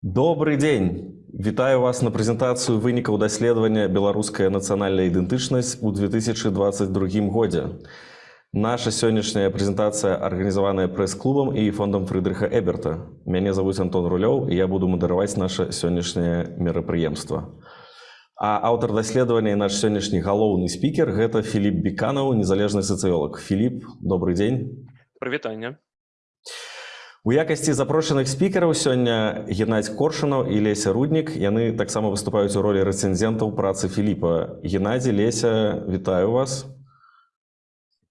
Добрый дзень вітаю вас на прэзентацыю вынікаў даследавання беларуская нацыянальная ідэнтычнасць у 2022 годзе наша сённяшняя прэзентацыя арганізаваная прэс-клубам і фондам фрыдрыха эберта. Мяне зовут антон рулёў і я буду мадараваць наше сённяшняе мерапрыемства а аўтар даследавання наш сённяшні галоўны спікер гэта філіп беканаў незалежны сацыёлог філіп добрый дзень прывітанне У якасці запрошаных спікераў сёння Геннадзь Коршунаў і Леся Руднік яны таксама выступаюць у ролі рэцэнзентаў працы Філіпа. Геннадзі, Леся, вітаю вас.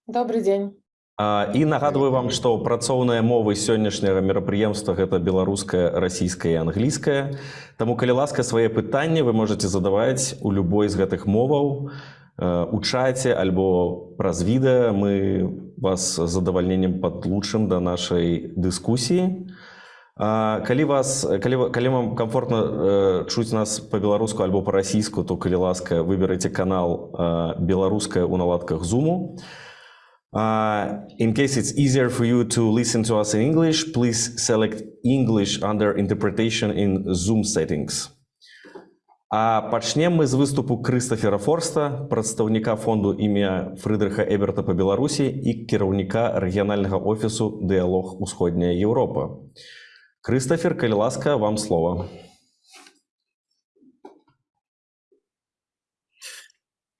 Добрый дзень. А, і нагадваю вам, што працоўныя мовы сённяшняга мерапрыемства гэта беларуская, расійская і англійская. Таму калі ласка свае пытанні вы можете задаваць у любой з гэтых моваў у чаце альбо праз відэа мы вас з задавальненнем падлучым да нашай дыскусіі. Калі вас калі, калі вам комфортна э, чуць нас по-беларуску альбо па-расійску, то калі ласка выберыце канал э, беларуская ў наладках зуму. Uh, in case it's easier for you to listen to us in English, please select English under interpretation in Zoom settings. А пачнем мы з выступу Крыстафера Форста, прадстаўніка фонду імя Фрыдрыха Эберта па Беларусі і кіраўніка рэгіянальнага офісу дыялог усходняя Еўропа. Крыстафер, калі ласка, вам слова.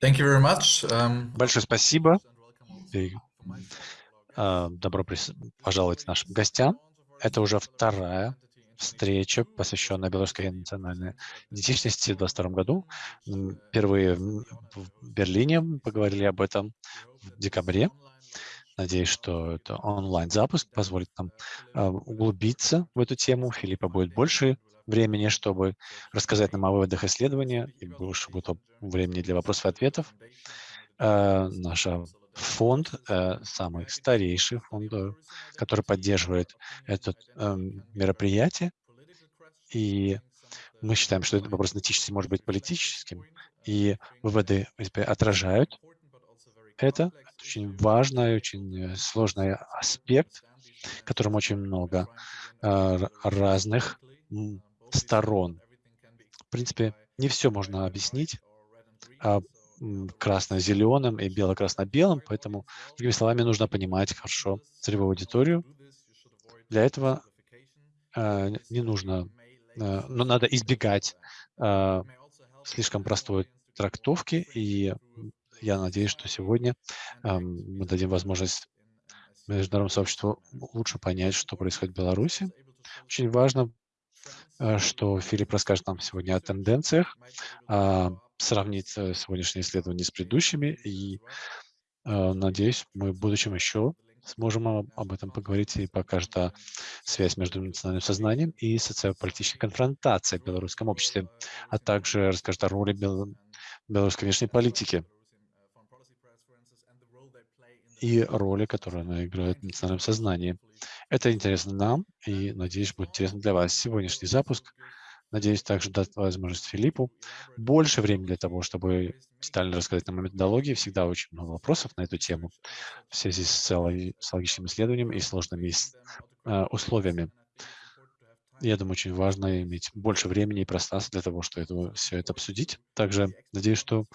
Thank you very much. Um, Большое спасибо. И, uh, добро пожаловать нашим гостям. Это уже вторая встреча, посвященная белорусской национальной идентичности в 2022 году. Впервые в Берлине поговорили об этом в декабре. Надеюсь, что это онлайн-запуск позволит нам а, углубиться в эту тему. Филиппа будет больше времени, чтобы рассказать нам о выводах исследования, и больше будет времени для вопросов и ответов. А, наша фонд, э, самый старейший фонд, э, который поддерживает это эм, мероприятие. И мы считаем, что этот вопрос этичности может быть политическим, и выводы отражают это. Это очень важный, очень э, сложный аспект, в котором очень много разных сторон. В принципе, не все можно объяснить а красно-зеленым и бело-красно-белым, поэтому, другими словами, нужно понимать хорошо целевую аудиторию. Для этого э, не нужно, э, но надо избегать э, слишком простой трактовки, и я надеюсь, что сегодня э, мы дадим возможность международному сообществу лучше понять, что происходит в Беларуси. Очень важно, э, что Филипп расскажет нам сегодня о тенденциях, сравнить э, сегодняшние исследования с предыдущими, и э, надеюсь, мы в будущем еще сможем об этом поговорить и покажет о связь между национальным сознанием и социополитической конфронтацией в белорусском обществе, а также расскажет о роли бел... белорусской внешней политики и роли, которую она играет в национальном сознании. Это интересно нам, и, надеюсь, будет интересно для вас. Сегодняшний запуск Надеюсь, также дать возможность Филиппу больше времени для того, чтобы детально рассказать нам о методологии. Всегда очень много вопросов на эту тему в связи с, с логическим исследованием и сложными э, условиями. Я думаю, очень важно иметь больше времени и пространства для того, чтобы это, все это обсудить. Также надеюсь, что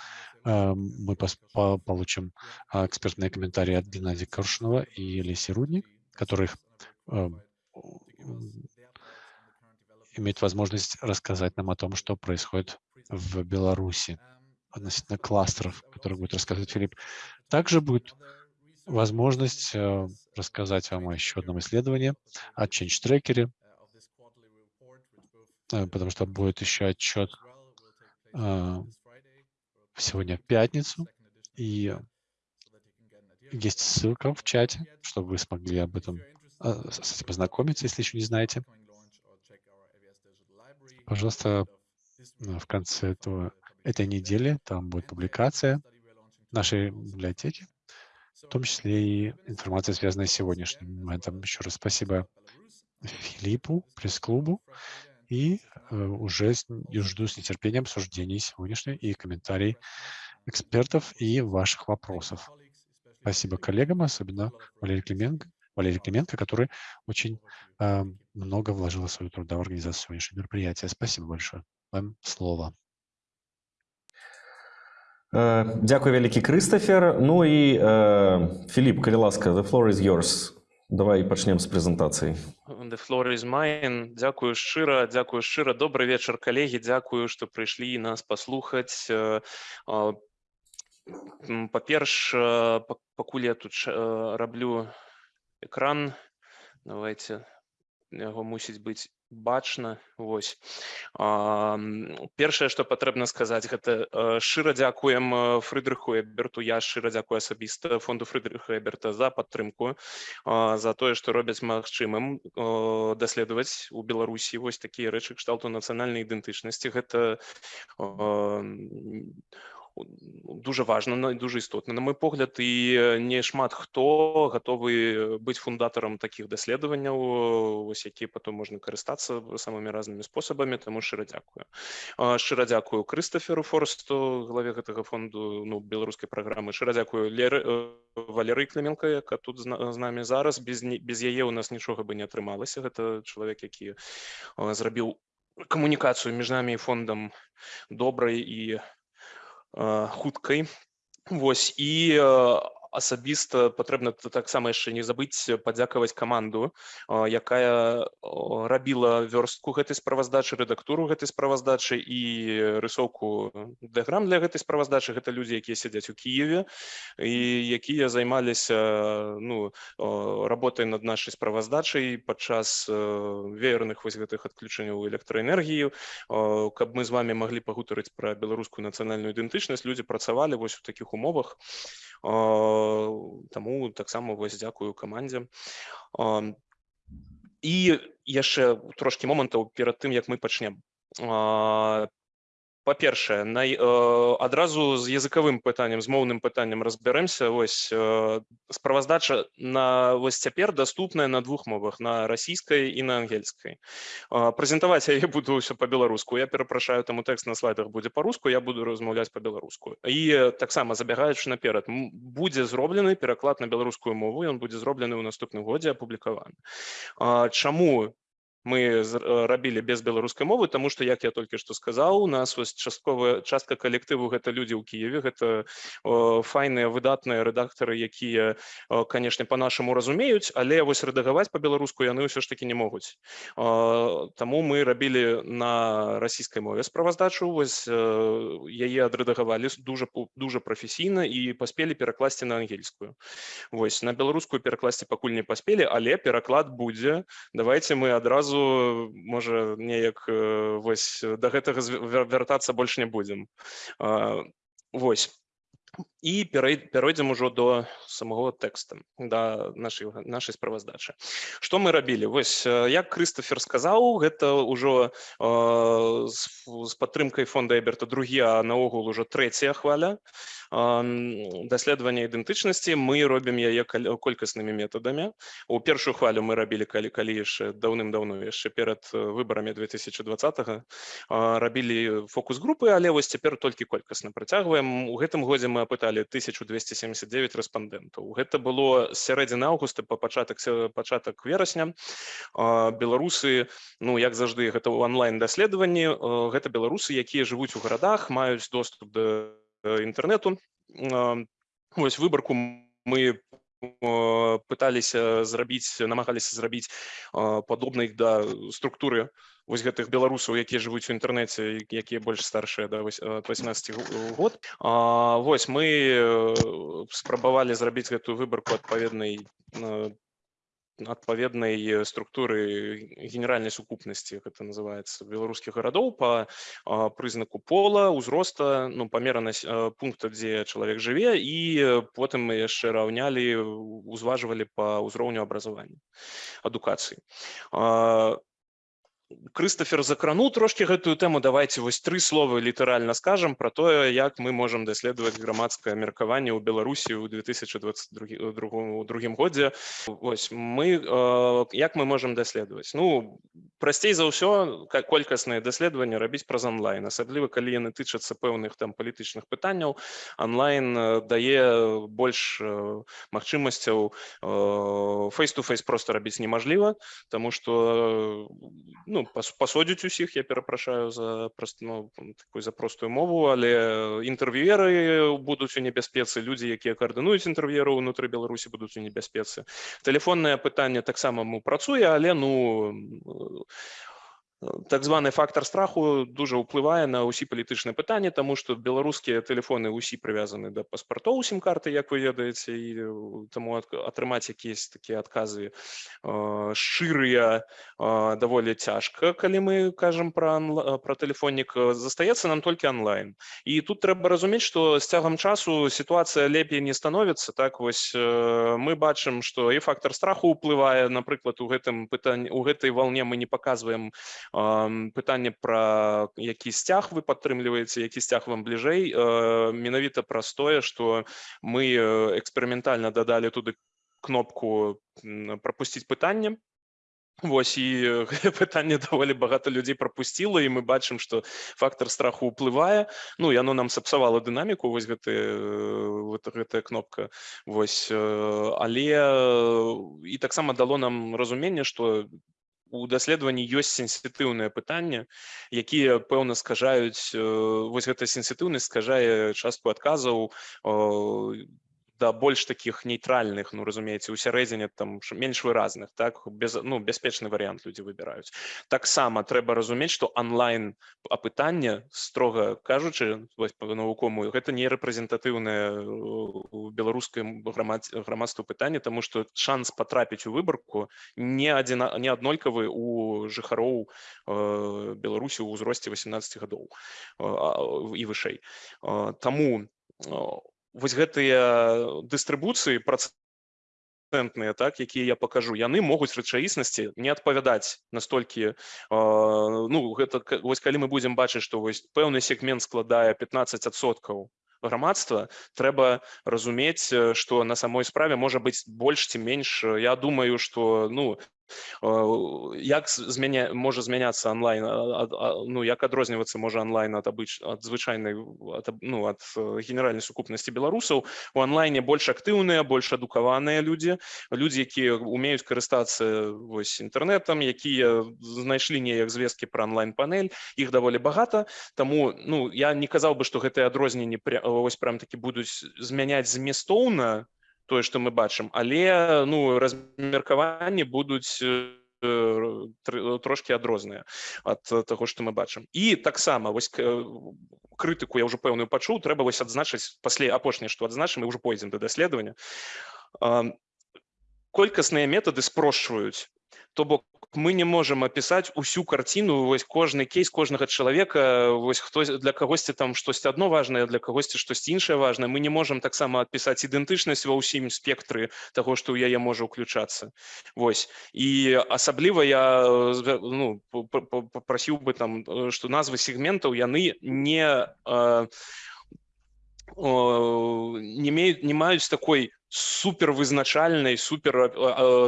э, мы по получим э, экспертные комментарии от Геннадия Коршунова и Леси Рудник, которых э, имеет возможность рассказать нам о том, что происходит в Беларуси относительно кластеров, которые будет рассказывать Филипп. Также будет возможность э, рассказать вам о еще одном исследовании о Change Tracker, э, потому что будет еще отчет э, сегодня в пятницу, и есть ссылка в чате, чтобы вы смогли об этом познакомиться, если еще не знаете. Пожалуйста, в конце этого, этой недели там будет публикация нашей библиотеки, в том числе и информация, связанная с сегодняшним моментом. Еще раз спасибо Филиппу, пресс-клубу, и э, уже жду с нетерпением обсуждений сегодняшней и комментарий экспертов и ваших вопросов. Спасибо коллегам, особенно Валерий Клименко, Валерий Клименко который очень э, много вложила своего труда в организацию сегодняшнего мероприятия. Спасибо большое. Вам слово. Е, Дякую вялікі Крыстафер Ну і е, Філіп калі ласка the floor is yours давай пачнем з прэзентацыі The floor is mine. Дзякую шчыра, дзякую шчыра. Добры вечар, калегі. Дзякую, што прыйшлі нас паслухаць. Э, Па-перш, э, па- пакуль я тут э, раблю экран, давайте яго мусіць быць бачна. Вось. А, Першае, што патрэбна сказаць, гэта э, шчыра дзякуем э, Фрыдрыху Эберту. Я шчыра дзякую асабіста фонду Фрыдрыха Эберта за падтрымку а, за тое што робяць магчымым э, даследаваць у беларусі вось такія рэчы кшталту нацыянальнай ідэнтычнасці гэта э, дужа важна на- дужа істотна на мой погляд. І не шмат хто гатовы быць фундатарам такіх даследаванняў вось якія потом можна карыстацца самымі разнымі спосабамі таму шчыра дзякую шчыра дзякую крыстаферу форсту главе гэтага фонду ну беларускай праграмы шчыра дзякую леры Валерый Клименко, яка тут з на- з намі зараз. Без не- без яе у нас нічога бы не атрымалася гэта чалавек які зрабіў камунікацыю між намі і фондам добрай і хуткай Вось і э, асабіста патрэбна таксама яшчэ не забыць падзякаваць каманду э, якая э, рабіла вёрстку гэтай справаздачы рэдактуру гэтай справаздачы і рысоўку дыаграм для гэтай справаздачы. Гэта людзі якія сядзяць у Кіеве і якія займаліся ну э, работай над нашай справаздачай падчас э, веерных вось гэтых адключэнняў электраэнергіі. Э, каб мы з вами маглі пагутарыць пра беларускую нацыянальную ідэнтычнасць людзі працавалі вось у такіх умовах. Э, таму таксама вось дзякую камандзе Э, і яшчэ трошкі момантаў перад тым як мы пачнем Э, па-першае най, э, адразу з языкавым пытаннем з моўным пытаннем разбярэмся вось э, справаздача на вось цяпер даступная на двух мовах на расійскай і на ангельскай. А, прэзентаваць яе буду ўсё па-беларуску. Я перапрашаю таму тэкст на слайдах будзе па-руску я буду размаўляць па-беларуску. І э, таксама забягаючы наперад будзе зроблены пераклад на беларускую мову ён будзе зроблены ў наступным годзе апублікаваны. А, чаму мы э, рабілі без беларускай мовы тому что як я толькі што сказаў у нас вось частковая частка калектыву гэта людзі ў кіеве гэта файныя выдатныя рэдактары якія канешне по-нашаму разумеюць але вось рэдагаваць по-беларуску яны ўсё ж таки не могуць. Таму мы рабілі на расійскай мове справаздачу вось э, яе адрэдагавалі пу- дужа прафесійна і паспелі перакласці на ангельскую. Вось на беларускую перакласці пакуль не паспелі але пераклад будзе. Давайте мы адразу можа неяк э, вось да гэтага вяртацца больш не будзем. Вось і пяройдзем ужо до самого тэкста да нашай нашай справаздачы. Што мы рабілі? Вось э, як крыстафер сказаў гэта ўжо э, з, з падтрымкай фонда эберта другі а наогул ужо трэцяя хваля. Ам, даследавання ідэнтычнасці мы робім яе колькаснымі метадамі. У першую хвалю мы рабілі калі калі яшчэ даўным-даўно яшчэ перад э, выбарамі 2020 рабілі фокус-групы але вось цяпер толькі колькасна працягваем. У гэтым годзе мы апыталі 1279 рэспандэнтаў. Гэта было сярэдзіны аўгуста па пачатак пачатак верасня. Беларусы ну як заўжды гэта ў онлайн даследаванні гэта беларусы якія жывуць у гарадах маюць доступ да інтэрнету А, вось выбарку мы э, пыталіся зрабіць намагаліся зрабіць э, падобнай да структуры вось гэтых беларусаў якія жывуць у інтэрнэце якія больш старшыя да вось, э, 18 г- год. А, вось мы э, спрабавалі зрабіць гэтую выбарку адпаведнай э, адпаведнай э, структуры генеральнай сукупнасці гэта называется беларускіх гарадоў по прызнаку пола узроста ну памеранасць а, пункта дзе чалавек жыве і э, потым мы яшчэ раўнялі узважвалі по ўзроўню абразавання адукацыі Крыстафер закрануў трошки гэтую тэму. Давайте вось тры словы літаральна скажам про тое як мы можам даследаваць грамадскае меркаванне ў беларусі ў 2022 другому другім годзе. Вось мы э, як мы можам даследаваць? Ну прасцей за ўсё как колькасныя даследаванні рабіць праз онлайн асабліва калі яны тычацца пэўных там палітычных пытанняў. Онлайн э, дае больш э, магчымасцяў фейс-то-фейс просто рабіць немажліва тому что ну пас- пасодзіць усіх я перапрашаю за прост ну, такую за простую мову але інтэрв'юеры будуць у небяспецы людзі якія каардынуюць інтэрв'еру ўнутры беларусі будуць у небяспецы. Тэлефоннае пытанне таксама працуе але ну так званы фактор страху дуже ўплывае на ўсі палітычныя пытанні тому что беларускія тэлефоны ўсі прывязаны да паспартоў сім-карты як вы ведаеце і таму атрымаць якісь такія адказы шчырыя даволі цяжка калі мы кажам про про тэлефоннік застаецца нам толькі онлайн. І тут трэба разумець что з цягам часу сітуацыя лепей не становіцца так вось мы бачым что і фактор страху ўплывае напрыклад у гэтым пытанні у гэтай волне мы не показываем пытанне пра які сцяг вы падтрымліваеце які сцяг вам бліжэй менавіта праз тое што мы эксперыментальна дадалі туды кнопку прапусціць пытанне Вось і пытанне даволі багата людзей прапусціла і мы бачым што фактор страху ўплывае ну яно нам сапсавала дынаміку вось гэты вот гэтая кнопка. Вось але і таксама дало нам разуменне што у даследаванні ёсць сенсітыўныя пытанні якія пэўна скажаюць вось гэта сенсітыўнасць скажае частку адказаў да больш таких нейтральных ну разумееце у сярэдзіне там менш выразных так без ну бяспечны варыянт людзі выбіраюць таксама трэба разумець что онлайн апытанне строга кажучы навукомую гэта не рэпрэзентатыўнае беларускай грамадству пытанне тому что шанс потрапіць у выбарку не адзін не аднолькавы у жыхароў беларусі ў узросце 18 гадоў і вышэй таму у вось гэтыя дыстрыбуцыі працэнтныя так якія я пакажу яны могуць рэчаіснасці не адпавядаць настолькі э, ну гэта вось калі мы будзем бачыць што вось пэўны сегмент складае 15соткаў грамадства трэба разумець што на самой справе можа быць больш ці менш я думаю что ну як змяня можа змяняцца онлайн ну як адрознівацца можа онлайн ад абыч ад звычайнай ну ад генеральнай сукупнасці беларусаў у онлайне больш актыўныя больш адукаваныя людзі людзі якія умеюць карыстацца вось інтэрнетам якія знайшлі неяк звесткі пра онлайн-панель іх даволі багата Таму ну я не казаў бы што гэтыя адрозненні вось прям такі будуць змяняць зместоўна тое што мы бачым але ну размеркаванні будуць трошки адрозныя ад таго што мы бачым і таксама вось крытыку я ўжо пэўную пачуў трэба вось адзначыць пасля апошняе што адзначым і ўжо пойдзем да даследавання. Колькасныя метады спрошчваюць то бок мы не можем опісаць усю карціну вось кожны кейс кожнага чалавека вось хто для кагосьці там штосьці одно важное для кагосьці штосьці іншае важное мы не можем таксама адпісаць ідэнтычнасць ва ўсім спектры того што ў яе можа уключацца Вось. І асабліва я ну, попросіў бы там что назвы сегментаў яны не э, не имеют не маюць такой супер вызначальнай супер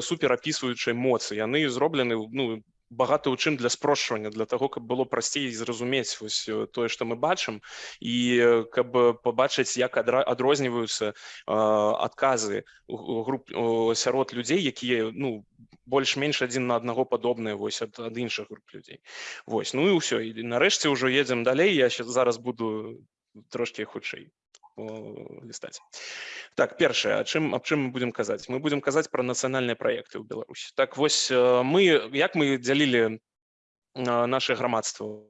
супер апісваючай моцы яны зроблены ну багата ў чым для спрошчвання для того каб было прасцей зразумець вось тое што мы бачым і каб пабачыць як адрозніваюцца адказы груп сярод людзей якія ну больш-менш адзін на аднаго падобныя вось ад, ад іншых груп людзей Вось ну і ўсё і нарэшце ўжо едзем далей. Я зараз буду трошки хутчэй лістаць так першае чым аб чым мы будем казаць мы будем казаць про нацыянальныя проекты ў беларусі так вось мы як мы дзялілі наше грамадства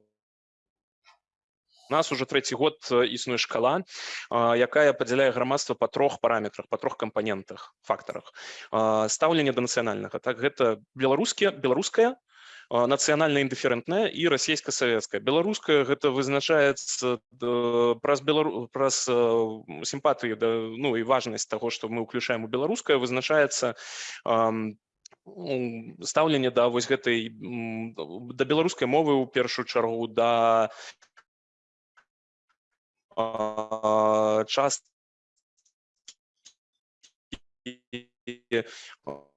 нас уже трэці год існуе шкала якая падзяляе грамадства па трох параметрах па трох кампанентах фактарах стаўлення да нацыянальнага так гэта беларускія беларуская нацыянальна індыферэнтная і расійска-савецкая беларуская гэта вызначаецца праз белару праз сімпатыі да ну і важнасць таго што мы ўключаем у беларускае вызначаецца м, стаўленне да вось гэтай да беларускай мовы ў першую чаргу да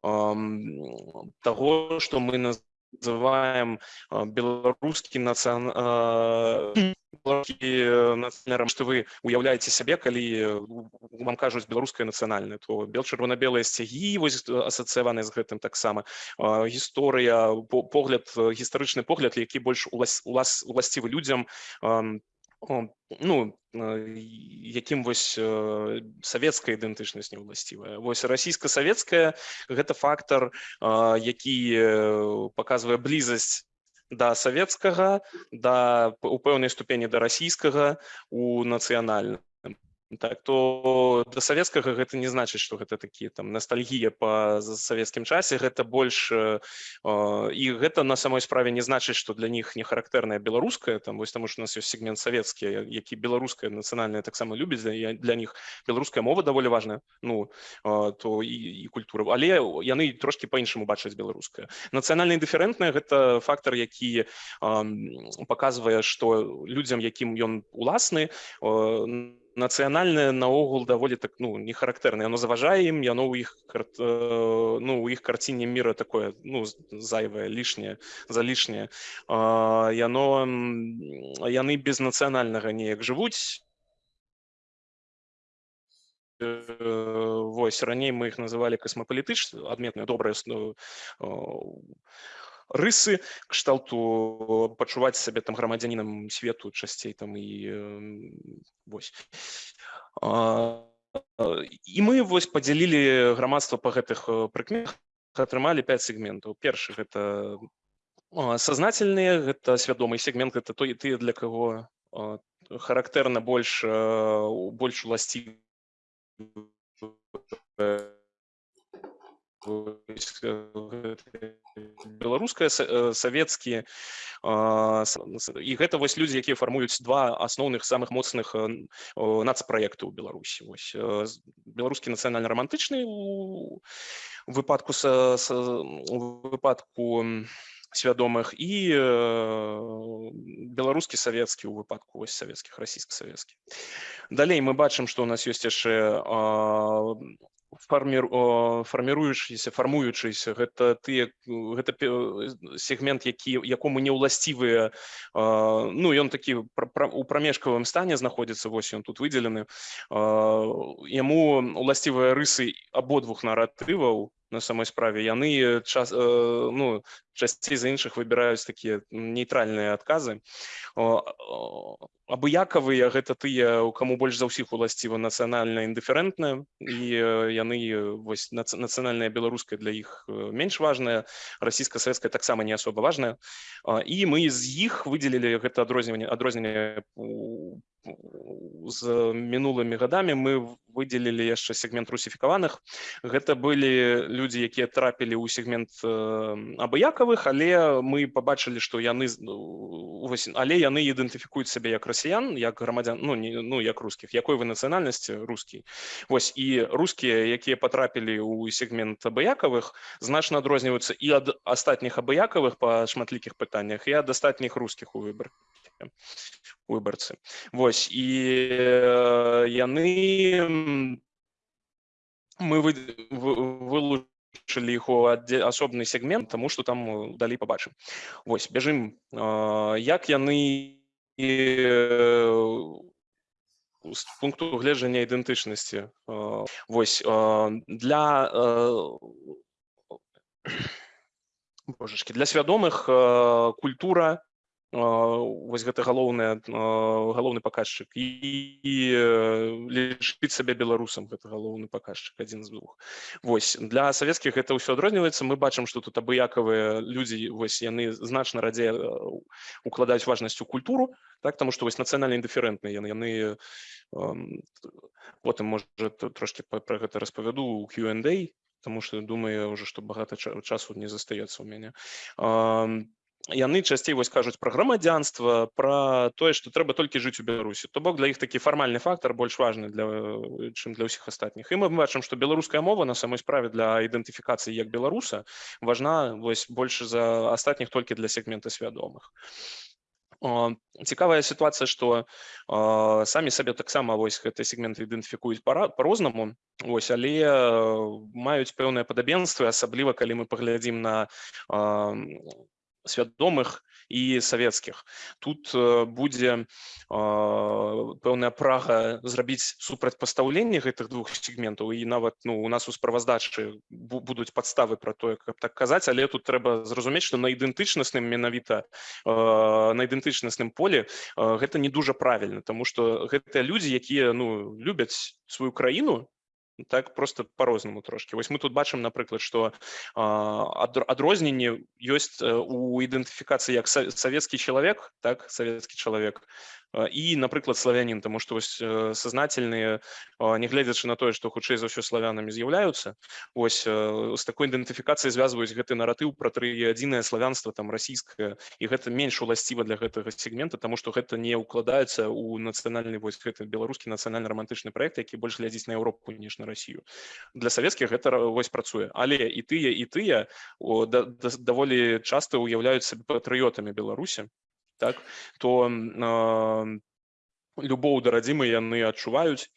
ам, таго што мы называем беларускі нацыян нацыянальным што вы уяўляеце сябе калі э, вам кажуць беларускае нацыянальнае то бел чырвона-белыя сцягі вось асацыяваны з гэтым таксама гісторыя по- погляд э, гістарычны погляд які больш улас- улас- уласцівы людзям ну э, якім вось э, савецкая ідэнтычнасць не ўласцівая вось расійска-савецкая гэта фактар а, які э, паказвае блізасць да савецкага да у пэўнай ступені да расійскага у нацыянальным так то да савецкага гэта не значыць што гэта такі там ностальгія па савецкім часе гэта больш э, і гэта на самой справе не значыць што для них не характэрная беларуская там вось таму што у нас ёсць сегмент савецкі які беларуская нацыянальная таксама любіць для, для них беларуская мова даволі важная ну а, то і, і культура. Але яны трошки по-іншаму бачаць беларуская нацыянальна індыферэнтная гэта фактор які ам, паказвае што людзям якім ён уласны о, нацыянальнае наогул даволі так ну не характэрна яно заважае ім яно ў іх кар- э, ну у іх карціне мира такое ну зайвае лішняе за лішняе яно яны без нацыянальнага неяк жывуць Э, вось раней мы іх называлі касмапалітыч адметныя добрыя ну, о, рысы кшталту пачуваць сябе там грамадзянінам свету часцей там і вось. І мы вось падзялілі грамадства па гэтых э, прыкметах атрымалі 5 сегментаў. Першы гэта а, сазнательныя гэта свядомы сегмент гэта той тыя для каго характэрна больш э, больш э, гэты беларуская са- э, савецкія і гэта вось людзі якія фармуюць два асноўных самых моцных э, нацпраекты ў беларусі. Вось э, беларускі нацыянальна-рамантычны у у выпадку са, са, выпадку свядомых і э, беларускі савецкі ў выпадку вось савецкіх расійска-савецкі. Далей мы бачым што у нас ёсць яшчэ о, фарміруючыся фармуючыся гэта тыя гэта пе- сегмент які якому не ўласцівыя ну ён такі у прамежкавым стане знаходзіцца вось ён тут выдзелены. Яму уласцівыя рысы абодвух наратываў на самой справе. Яны час э, ну часцей за іншых выбіраюць такія нейтральныя адказы абыякавыя гэта тыя у каму больш за ўсіх уласціва нацыянальна індыферэнтная і э, яны э, вось нац- нацыянальная беларуская для іх э, менш важная расійска-савецкая таксама не асоба важная. І мы з іх выдзелілі гэта адрозненне у- у- з мінулымі гадамі мы выдзелілі яшчэ сегмент русіфікаваных. Гэта былі людзі якія трапілі ў сегмент э, абыякавых але мы побачылі што яны ну, але яны ідэнтыфікуюць сябе як расіян як грамадзян ну не ну як рускіх якой вы нацыянальнасці рускі. Вось і рускія якія патрапілі ў сегмент абыякавых значна адрозніваюцца і ад астатніх абыякавых па шматлікіх пытаннях і ад астатніх рускіх у выбар выбарцы вось і э, яны м, мы вы, вы, вылучылі іх у асобны сегмент тому что там э, далей побачым вось бяжым э, як яны э, з пункту гледжання ідэнтычнасці. Э, вось э, для э, божачки для свядомых э, культура э, вось гэта галоўная галоўны паказчык. І, і лічыць сабе беларусам гэта галоўны паказчык адзін з двух. Вось для савецкіх гэта ўсё адрозніваецца. Мы бачым што тут абыякавыя людзі вось яны значна радзей укладаюць важнасць у культуру так таму што вось нацыянальна індыферэнтныя яны яны потым можа трошки пра гэта распавяду у Q&A тому что думаю уже што багата ча- часу не застаецца у мяне. Ам, яны часцей вось кажуць пра грамадзянства пра тое што трэба толькі жыць у беларусі то бок для іх такі фармальны фактар больш важны для э, чым для ўсіх астатніх і мы бачым што беларуская мова на самой справе для ідэнтыфікацыі як беларуса важна вось больш за астатніх толькі для сегмента свядомых. Цікавая сітуацыя што э, самі сабе таксама вось гэты сегменты ідэнтыфікуюць пара- по-рознаму ось але э, маюць пэўнае падабенствы асабліва калі мы паглядзім на э, свядомых і савецкіх тут э, будзе э, пэўная прага зрабіць супрацьпастаўленне гэтых двух сегментаў і нават ну у нас у справаздачы бу- будуць падставы пра тое каб так казаць але тут трэба зразумець што на ідэнтычнасным менавіта э, на ідэнтычнасным поле гэта не дужа правільна тому што гэтыя людзі якія ну любяць сваю краіну так просто по-рознаму трошки. Вось мы тут бачым напрыклад что адрозненне ёсць э, у ідэнтыфікацыі як са- савецкі чалавек так савецкі чалавек і напрыклад славянін тому что вось э, сознательныя нягледзячы на тое што хутчэй за ўсё славянамі з'яўляюцца ось э, з такой ідэнтыфікацыяй звязваюць гэты наратыў пра тры адзінае славянства там расійскае і гэта менш уласціва для гэтага сегмента тому что гэта не ўкладаецца у нацыянальны вось гэты беларускі нацыянальна романтычны проект які больш глядзіць на Еўропу ніж на Расію для савецкіх гэта вось працуе. Але і тыя і тыя о, да, да, даволі часта уяўляюць сабе патрыётамі беларусі так то любоў да радзімы яны адчуваюць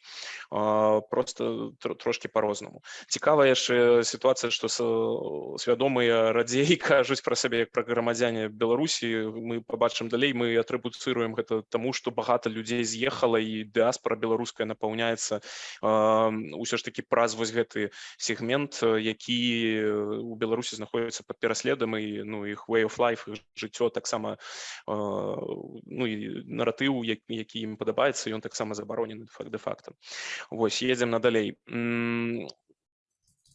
просто тр- трошки по-рознаму цікавая яшчэ сітуацыя што свядомыя радзей кажуць пра сябе як пра грамадзяне беларусі. Мы побачым далей мы атрыбуцыруем гэта таму што багата людзей з'ехала і дыаспора беларуская напаўняецца ўсё ж таки праз вось гэты сегмент які э, у беларусі знаходіцца под пераследам і ну іх way of life жыццё таксама ну наратыў як- які ім падабаецца ён таксама забаронены факт де-факта Вось едзем надалей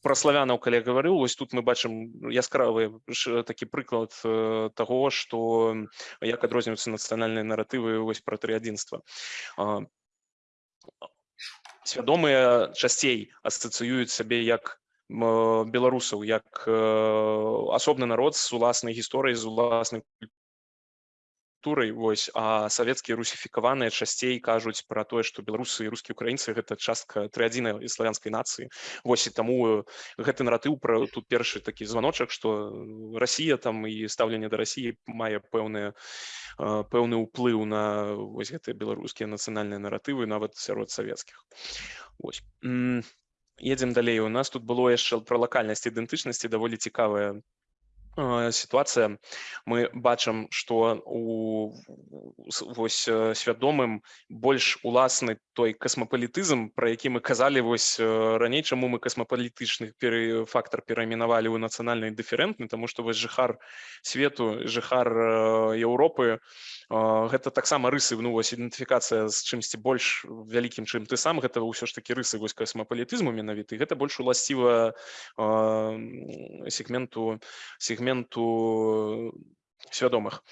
про славянаў калі гаварыў вось тут мы бачым яскравы такі прыклад э, таго што як адрозніваюцца нацыянальныя наратывы вось пра трыадзінства А, свядомыя часцей асацыююць сабе як беларусаў як э, асобны народ з уласнай гісторыяй з уласнай культурай вось а савецкія русіфікаваныя часцей кажуць пра тое што беларусы і рускія украінцы гэта частка трыадзінай і славянскай нацыі вось і таму э, гэты наратыў пра тут першы такі званочак што Расія там і стаўленне да рассіі мае пэўныя э, пэўны ўплыў на вось гэтыя беларускія нацыянальныя наратывы нават сярод савецкіх Вось. М, едзем далей у нас тут было яшчэ пра лакальнасць ідэнтычнасці даволі цікавая э, сітуацыя мы бачым што у вось э, свядомым больш уласны той касмапалітызм пра які мы казалі вось э, раней чаму мы касмапалітычны перы фактар перайменавалі ў нацыянальны дыферэнтны тому што вось жыхар свету жыхар э, Еўропы э, гэта таксама рысы ну вось ідэнтыфікацыя з чымсьці больш вялікім чым ты сам гэта ўсё ж такі рысы вось касмапалітызму менавіты гэта больш уласціва э, м, сегменту сегменту свядомых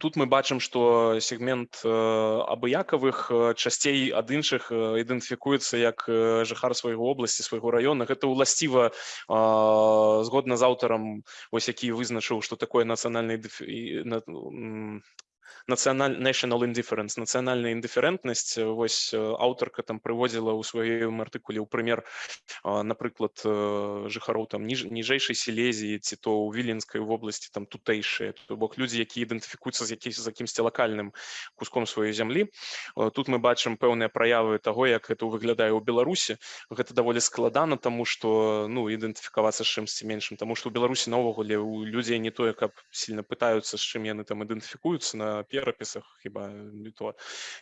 тут мы бачым што сегмент э, абыякавых э, часцей ад іншых э, ідэнтыфікуецца як э, жыхар свайго обласці свайго раёна гэта ўласціва згодна з аўтарам вось які вызначыў што такое нацыянальны нацыяналь national indifference нацыянальная індыферэнтнасць э, вось э, аўтарка там прыводзіла ў сваім артыкуле ў прымер а, напрыклад э, жыхароў там ніж, ніжэйшай сілезіі ці то ў віленскай вобласці там тутэйшыя то бок людзі які ідэнтыфікуюцца з якісь з якімсьці лакальным куском сваёй зямлі Э, тут мы бачым пэўныя праявы таго як гэта выглядае ў беларусі. Гэта даволі складана таму што ну ідэнтыфікавацца з чымсьці меншым таму што ў беларусі наогуле у людзей не тое каб сильно пытаюцца з чым яны там ідэнтыфікуюцца на перапісах хіба то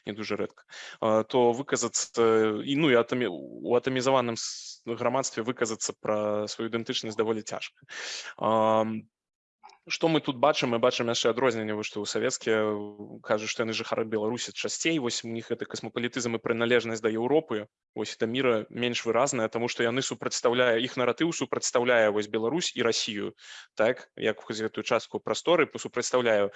не дужа рэдка то выказацца і ну і атамі у атамізаваным грамадстве выказацца пра сваю ідэнтычнасць даволі цяжка Ам, што мы тут бачым мы бачым яшчэ адрозненне вось што ў савецкія кажуць што яны жыхары беларусі часцей вось у них гэты касмапалітызм і прыналежнасць да Еўропы вось да мира менш выразная тому што яны супрацьстаўляе іх наратыў супрацьстаўляе вось Беларусь і Расію так як гэтую частку прасторы супрацьстаўляю э,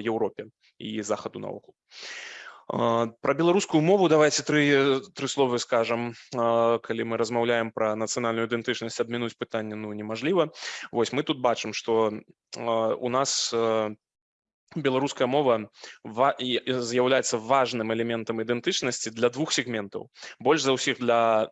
Еўропе і захаду наогул А, Про беларускую мову давайте тры тры словы скажам калі мы размаўляем пра нацыянальную ідэнтычнасць адмінуць пытанне ну немажліва Вось мы тут бачым што а, у нас а, беларуская мова з'яўляецца важным элементам ідэнтычнасці для двух сегментаў больш за ўсіх для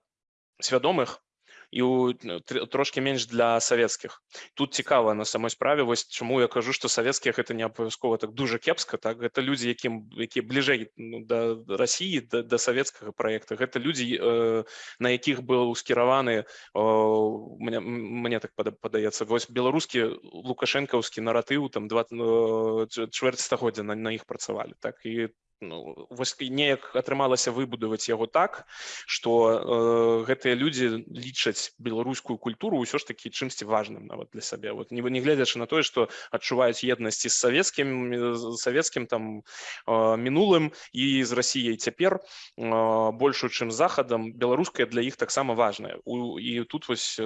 свядомых і ў тр- трошки менш для савецкіх тут цікава на самой справе вось чаму я кажу што савецкія гэта не абавязкова так дужа кепска так? Гэта людзі якім якія бліжэй ну, да рассіі да, да савецкага праекта гэта людзі э, на якіх быў скіраваны о, мне, мне так пада- падаецца вось беларускі лукашэнкаўскі наратыў там два э, чвэр- чвэрць стагоддзя на іх працавалі так? І ну, вось неяк атрымалася выбудаваць яго так што э, гэтыя людзі лічаць беларускую культуру ўсё ж такі чымсьці важным нават для сабе вот не, не гледзячы на тое што адчуваюць еднасці з савецкім савецкім там э, мінулым і з рассіяй цяпер э, большую чым захадам беларуская для іх таксама важная. У, і тут вось э,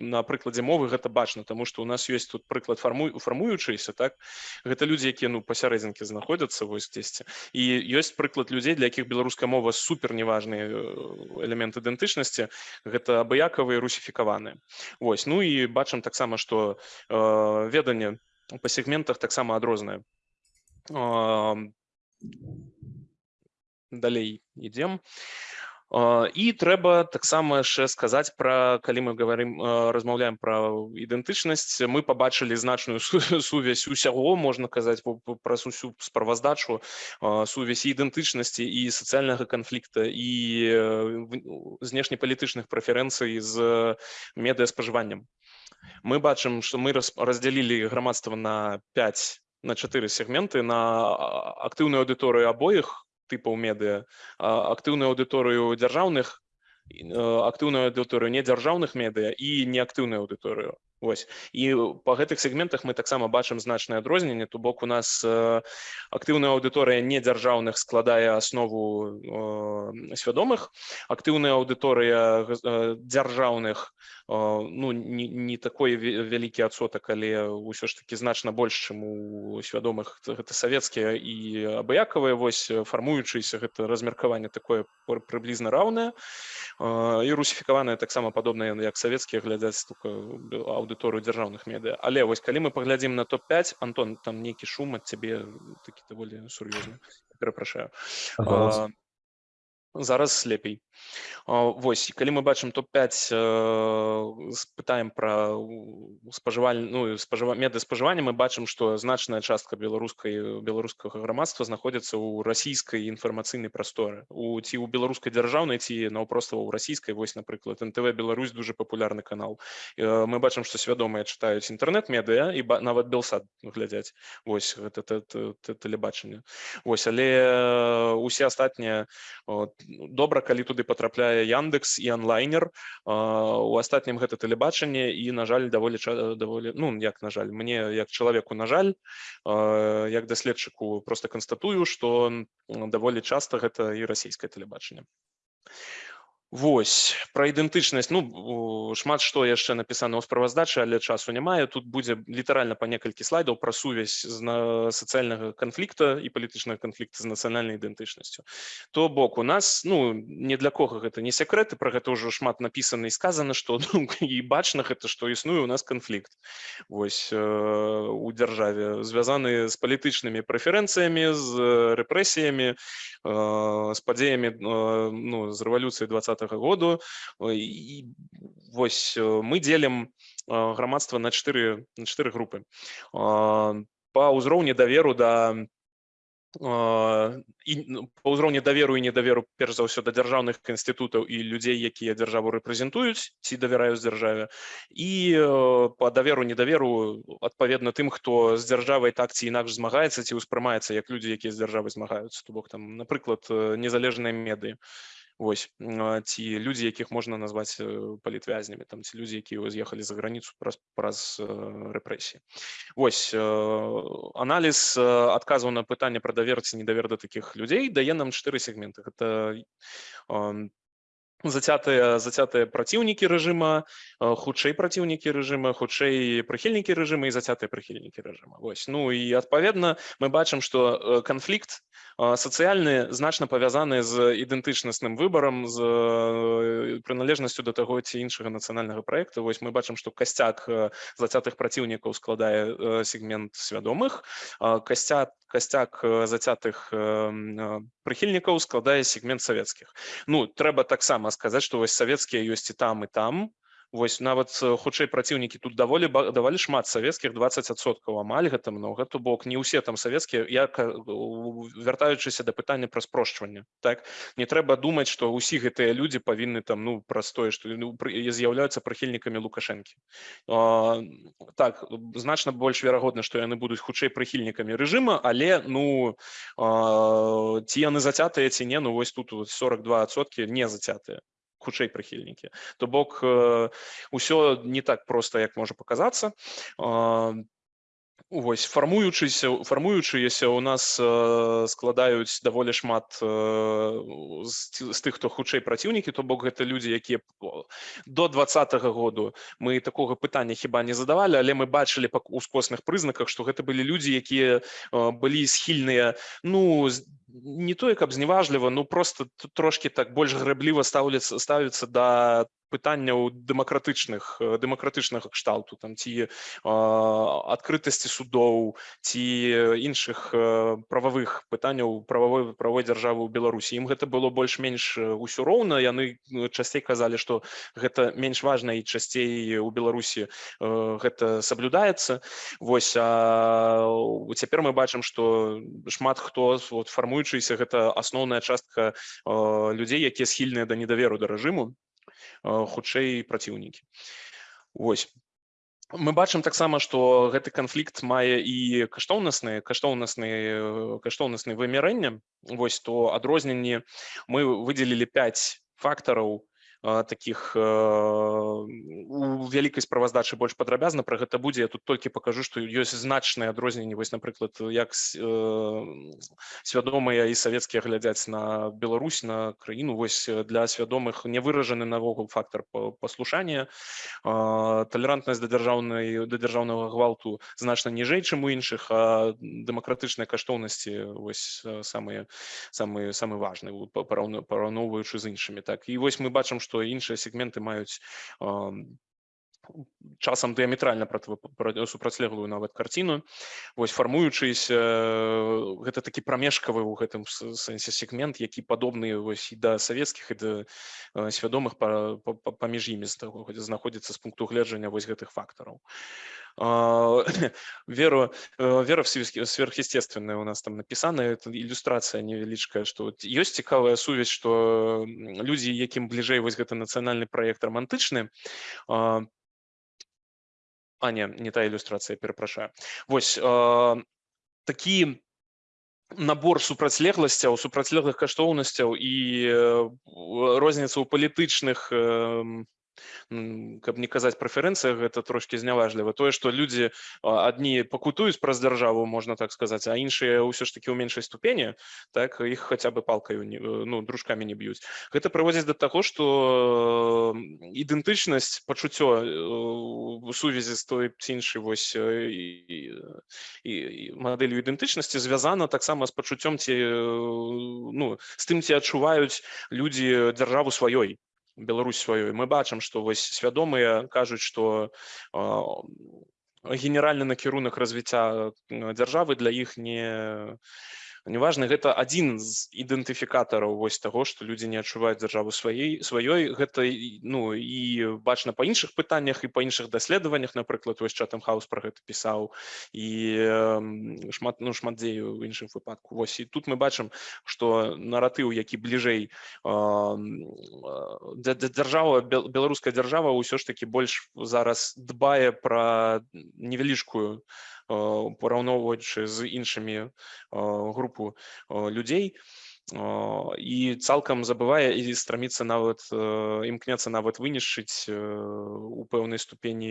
на прыкладзе мовы гэта бачна тому што у нас ёсць тут прыклад фармуй фармуючыся так? Гэта людзі якія ну пасярэдзінкі знаходзяцца вось дзесьці і ёсць прыклад людзей для якіх беларуская мова супер неважны элемент ідэнтычнасці. Гэта абыякавыя русіфікаваныя Вось ну і бачым таксама што э, веданне па сегментах таксама адрознае. Э, далей ідзем. А, і трэба таксама яшчэ сказаць пра калі мы говорим размаўляем пра ідэнтычнасць мы побачылі значную су- сувязь усяго можна казаць праз усю справаздачу сувязь ідэнтычнасці і сацыяльнага канфлікта і знешнепалітычных прэферэнцый з медыаспажываннем мы бачым што мы раз- раздзялілі грамадства на 5 на 4 сегменты на актыўную аўдыторыю абоіх тыпаў медыа актыўную аўдыторыю дзяржаўных э, актыўную аўдыторыю недзяржаўных медыа і неактыўную аўдыторыю Вось і па гэтых сегментах мы таксама бачым значнае адрозненне. То бок у нас э, актыўная аўдыторыя недзяржаўных складае аснову э, свядомых. Актыўная аўдыторыя э, дзяржаўных э, ну не, не такой вялікі адсотак але ўсё ж таки значна больш чым у свядомых. Гэта савецкія і абыякавыя вось э, фармуючыся гэта размеркаванне такое пры- прыблізна раўнае. А, і русіфікаваныя таксама падобныя як савецкія глядзяць только аўдыторыю дзяржаўных медыа але вось калі мы паглядзім на топ-5 Антон там нейкі шум ад цябе такі даволі сур'ёзны перапрашаю. А, зараз лепей А, вось і калі мы бачым топ-5 э, спытаем пра спажываль ну спажыва меды спажывання мы бачым што значная частка беларускай беларускага грамадства знаходзіцца ў расійскай інфармацыйнай прасторы. У ці ў беларускай дзяржаўнай ці наўпроста ў расійскай. Вось напрыклад нтв Беларусь дуже папулярны канал. Э, мы бачым што свядомыя чытаюць інтэрнэт-медыа і нават белсад глядзяць. Вось гэта тэ- тэ- тэ- тэлебачанне. Вось але э, усе астатнія добра калі туды патрапляе Яндекс і онлайнер А, у астатнім гэта тэлебачанне і на жаль даволі даволі ну як на жаль мне як чалавеку на жаль а, як даследчыку просто канстатую што м, даволі часта гэта і расійскае тэлебачанне Вось пра ідэнтычнасць. Ну шмат што яшчэ напісана ў справаздачы але часу не тут будзе літаральна па некалькі слайдаў пра сувязь з на сацыяльнага канфлікта і палітычнага канфлікта з нацыянальнай ідэнтычнасцю. То бок у нас ну не для кого гэта не секрэты про гэта ўжо шмат напісана і сказана што ну, і бачна гэта што існуе у нас канфлікт. Вось э, у дзяржаве звязаны з палітычнымі прэферэнцыямі з рэпрэсіямі з падзеямі э, ну з рэвалюцыі двадцатого году і вось э, мы дзелім э, грамадства на чатыры на чатыры групы А, па ўзроўні даверу да а, і па ўзроўні даверу і недаверу перш за ўсё да дзяржаўных інстытутаў і людзей якія дзяржаву рэпрэзентуюць ці давяраюць дзяржаве і па даверу недаверу адпаведна тым хто з дзяржавай так ці інакш змагаецца ці ўспрымаецца як людзі якія з дзяржавай змагаюцца то бок там напрыклад э, незалежныя меды Вось ці людзі якіх можна назваць э, палітвязнямі там ці людзі якія з'ехалі за граніцу праз праз э, рэпрэсіі Вось э, аналіз э, адказаў на пытанне пра давер ці недавер да такіх людзей дае нам чатыры сегменты гэта зацятыя зацятыя праціўнікі рэжыма э, хутчэй праціўнікі рэжыма хутчэй прыхільнікі рэжыма і зацятыя прыхільнікі рэжыма Вось ну і адпаведна мы бачым што э, канфлікт Сацыяльны значна павязаны з ідэнтычнасным выбарам з э, прыналежнасцю да таго ці іншага нацыянальнага праекта вось мы бачым што касцяк э, зацятых праціўнікаў складае э, сегмент свядомых а касцяк э, зацятых э, э, прыхільнікаў складае сегмент савецкіх ну трэба таксама сказаць што вось савецкія ёсць і там і там Вось нават э, хутчэй праціўнікі тут даволі даволі шмат савецкіх 20соткаў амаль гэта много то бок не ўсе там савецкія я ка- у- вяртаючыся да пытання пра спрошчванне так? Не трэба думаць што ўсе гэтыя людзі павінны там ну прастое што ну, з'яўляюцца прыхільнікамі лукашэнкі. Так значна больш верагодна што яны будуць хутчэй прыхільнікамі рэжыма але ну а, ці яны зацятыя ці не ну вось тут вот 42сотки не зацятыя хутчэй прыхільнікі то бок э, усё не так проста як можа паказацца Вось фармуючыся фармуючыеся у нас э, складаюць даволі шмат э, з, з тых хто хутчэй праціўнікі то бок гэта людзі якія до двадцатого году мы такога пытання хіба не задавалі але мы бачылі па ускосных прызнаках што гэта былі людзі якія э, былі схільныя ну з- не тое каб зневажліва ну просто трошки так больш грэбліва стаўляцца ставіцца да пытанняў дэмакратычных дэмакратычнага кшталту там ці адкрытасці судоў ці іншых прававых пытанняў прававой правой дзяржавы ў беларусі ім гэта было больш-менш усё роўна. Яны часцей казалі што гэта менш важна і часцей у беларусі гэта саблюдаецца. Вось а цяпер мы бачым што шмат хто вот фармуючыся гэта асноўная частка людзей якія схільныя да недаверу да рэжыму хутчэй праціўнікі Вось мы бачым таксама што гэты канфлікт мае і каштоўнасныя каштоўнасныя каштоўнасныя вымярэння вось то адрозненні мы выделілі 5 фактараў таких э, у вялікай справаздачы больш падрабязна пра гэта будзе я тут толькі пакажу што ёсць значныя адрозненні вось напрыклад як э, свядомыя і савецкія глядзяць на Беларусь на краіну вось э, для свядомых не выражаны наогул фактор па- паслушання талерантнасць да дзяржаўнай да дзяржаўнага гвалту значна ніжэй чым у іншых дэмакратычныя каштоўнасці вось э, самыя самыя самы важны параўноўваючы з іншымі так. І вось мы бачым што іншыя сегменты маюць часам пра- супрацьлеглую нават карціну. Вось фармуючыся э, гэта такі прамежкавы ў гэтым сэнсе сегмент які падобны вось і да савецкіх і да э, свядомых па- па- па- паміж імі знаходзіцца з пункту гледжання вось гэтых фактараў. Веру э, вера в сверхъестественное у нас там написано это иллюстрация невеличкая что вот ёсць цікавая сувязь что м, людзі якім бліжэй вось гэты нацыянальны проект романтычны а, а не не та иллюстрация перапрашаю вось а, такі набор супрацьлегласцяў супрацьлеглых каштоўнасцяў і э, розніца ў палітычных эм, м, каб не казаць прэферэнцыях гэта трошки зняважліва. Тое што людзі адні пакутуюць праз дзяржаву можна так сказаць а іншыя ўсё ж таки ў меншай ступені так іх хаця бы палкаю ну дружкамі не б'юць. Гэта прыводзіць да таго што ідэнтычнасць пачуццё э, у сувязі з той ці іншай вось э, і, і, і мадэлью ідэнтычнасці звязана таксама з пачуццём ці э, ну з тым ці адчуваюць людзі дзяржаву сваёй Беларусь сваёй. Мы бачым што вось свядомыя кажуць што генеральны накірунак развіцця м, дзяржавы для іх не неважна гэта адзін з ідэнтыфікатараў вось таго што людзі не адчуваюць дзяржаву сваей сваёй. Гэта ну і бачна па іншых пытаннях і па іншых даследаваннях напрыклад вось чатам хаус про гэта пісаў. І шмат ну шмат дзе у іншым выпадку вось і тут мы бачым што наратыў які бліжэй дзяржава бел- беларуская дзяржава ўсё ж таки больш зараз дбае пра невялічкую а, параўноўваючы з іншымі групу людзей і цалкам забывае і страміцца нават э, імкнецца нават вынішчыць э, у пэўнай ступені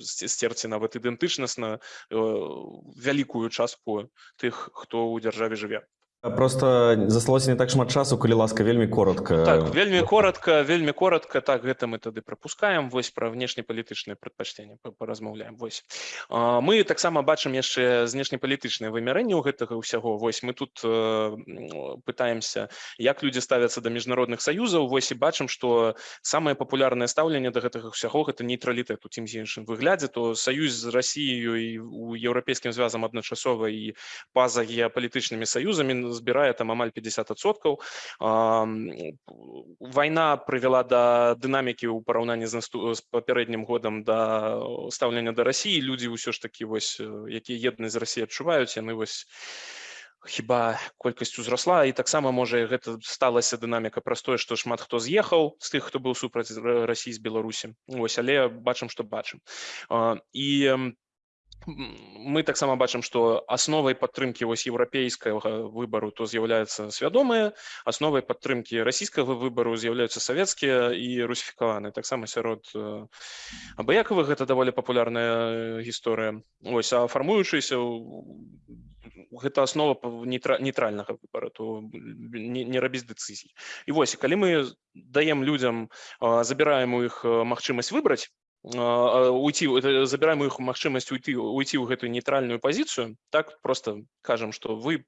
сце- сцерці нават ідэнтычнасна э, вялікую частку тых хто ў дзяржаве жыве просто засталося не так шмат часу калі ласка вельмі коротко Так, вельмі коротко, вельмі коротко, так, гэта мы тады прапускаем, вось пра внешнепалітычныя прадпачтенні па- паразмаўляем. Вось. Мы таксама бачым яшчэ знешнепалітычнае вымярэнне ў гэтага ўсяго. Вось мы тут э, пытаемся, як людзі ставяцца да міжнародных саюзаў, вось і бачым, што самае папулярнае стаўленне да гэтага ўсяго гэта нейтралітэт у тым ці іншым выглядзе, то саюз з Расіяю і у еўрапейскім звязам адначасова і па-за геапалітычнымі саюзамі збірае там амаль 50%. А, м, Вайна прывяла да дынамікі ў параўнанні з, насту... з папярэднім годам да стаўлення да Расіі. Людзі ўсё ж такі вось, якія еднасць з Расіі адчуваюць, яны вось хіба колькасць узрасла і таксама можа гэта сталася дынаміка праз тое што шмат хто з'ехаў з тых хто быў супраць Ра- Расіі з Беларусі ось але бачым што бачым і м, м, мы таксама бачым што асновай падтрымкі вось еўрапейскага выбару то з'яўляецца свядомыя асновай падтрымкі расійскага выбару з'яўляюцца савецкія і русіфікаваны таксама сярод э, абыякавых гэта даволі папулярная э, гісторыя ось а фармуючыся гэта аснова нейтра- нейтральнага выбара то не, не рабіць дэцызій і вось калі мы даем людям а, забіраем у іх а, магчымасць выбраць уйти это забіраем у іх магчымасць уйти уйти ў гэтую нейтральную пазіцыю так просто кажам что вы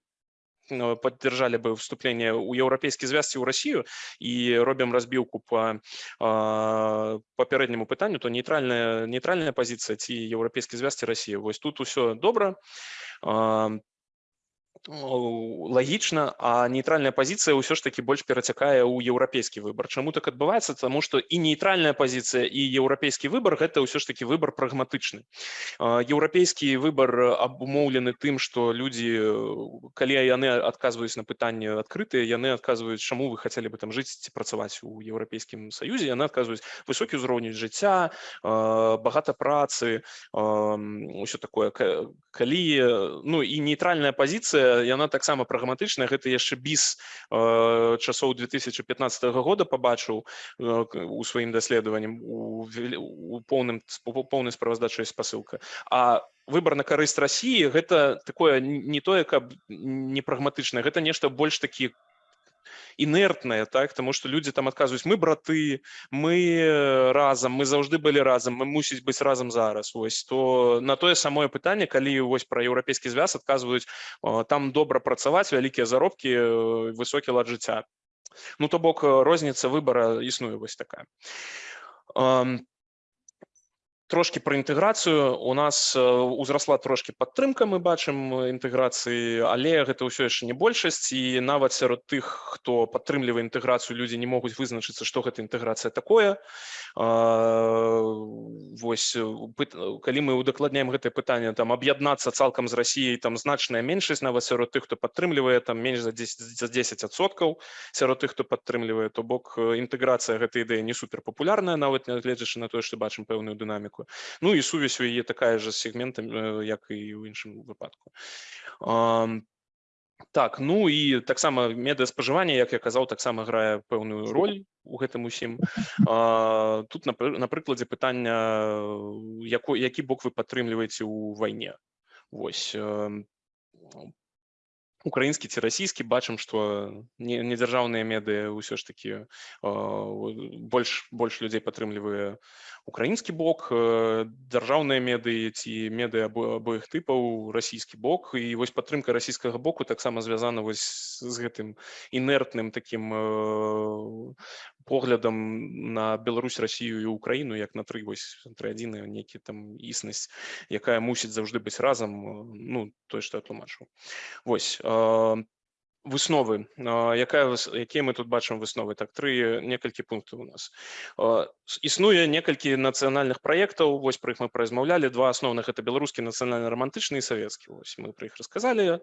э, поддержали бы вступление у еўрапейскі звязці ў Россию і робім разбіўку по а, папярэдняму пытанню то нейтральная нейтральная пазіцыя ці еўрапейскі звязці России вось тут усё добра А, о, лагічна а нейтральная пазіцыя ўсё ж таки больш перацякае ў еўрапейскі выбар чаму так адбываецца тому что і нейтральная пазіцыя і еўрапейскі выбар гэта ўсё ж таки выбар прагматычны еўрапейскі выбар абумоўлены тым што людзі э, калі яны адказваюць на пытанне адкрытыя яны адказваюць чаму вы хацелі бы там жыць ці працаваць у еўрапейскім саюзе яны адказваюць высокі ўзровень жыцця багата працы ўсё такое. Ка- калі э, ну і нейтральная пазіцыя яна таксама прагматычная. Гэта яшчэ біс э, часоў 2015 года пабачыў э, у сваім даследаваннем у, у поўным у поўнай справаздачай спасылка. А выбор на карысць Росіі гэта такое не тое каб не прагматычнае гэта нешта больш такі інертнае так тому что людзі там адказваюць мы браты мы э, разам мы заўжды былі разам мы мусіць быць разам зараз. Вось то на тое самое пытанне калі вось пра еўрапейскі звяз адказваюць «О, там добра працаваць вялікія заробкі э, высокі лад жыцця ну то бок э, розніца выбара існуе вось такая. Ам, трошки про інтэграцыю. У нас узрасла трошки падтрымка мы бачым інтэграцыі але гэта ўсё яшчэ не большасць. І нават сярод тых хто падтрымлівае інтэграцыю людзі не могуць вызначыцца што гэта інтэграцыя такое. Вось калі мы удакладняем гэтае пытанне там аб'яднацца цалкам з Расіяй там значная меншасць нават сярод тых хто падтрымлівае там менш за 10 за 10 адсоткаў сярод тых хто падтрымлівае то бок інтэграцыя гэтай ідэі не супер папулярная нават нягледзячы на тое што бачым пэўную дынаміку ну і сувязь у яе такая ж з сегментам э, як і ў іншым выпадку. Так ну і таксама медыаспажыванне як я казаў таксама грае пэўную роль у гэтым усім А, тут на, на прыкладзе пытання э, яко, які бок вы падтрымліваеце ў вайне Вось украінскі ці расійскі бачым што не, не дзяржаўныя медыа ўсё ж такі э, больш больш людзей падтрымлівае украінскі бок э, дзяржаўныя медыі ці медыа або абоіх тыпаў расійскі бок. І вось падтрымка расійскага боку таксама звязана вось з гэтым інертным такім э, поглядам на Беларусь Расію і Украіну як на тры вось тры адзіны нейкі там існасць якая мусіць заўжды быць разам э, ну тое што я тлумачыў вось э, высновы якая якія мы тут бачым высновы? Так тры некалькі пунктаў у нас. Існуе некалькі нацыянальных праектаў вось пра іх мы паразмаўлялі. Два асноўных это беларускі нацыянальна рамантычны і савецкі. Вось мы пра іх расказалі.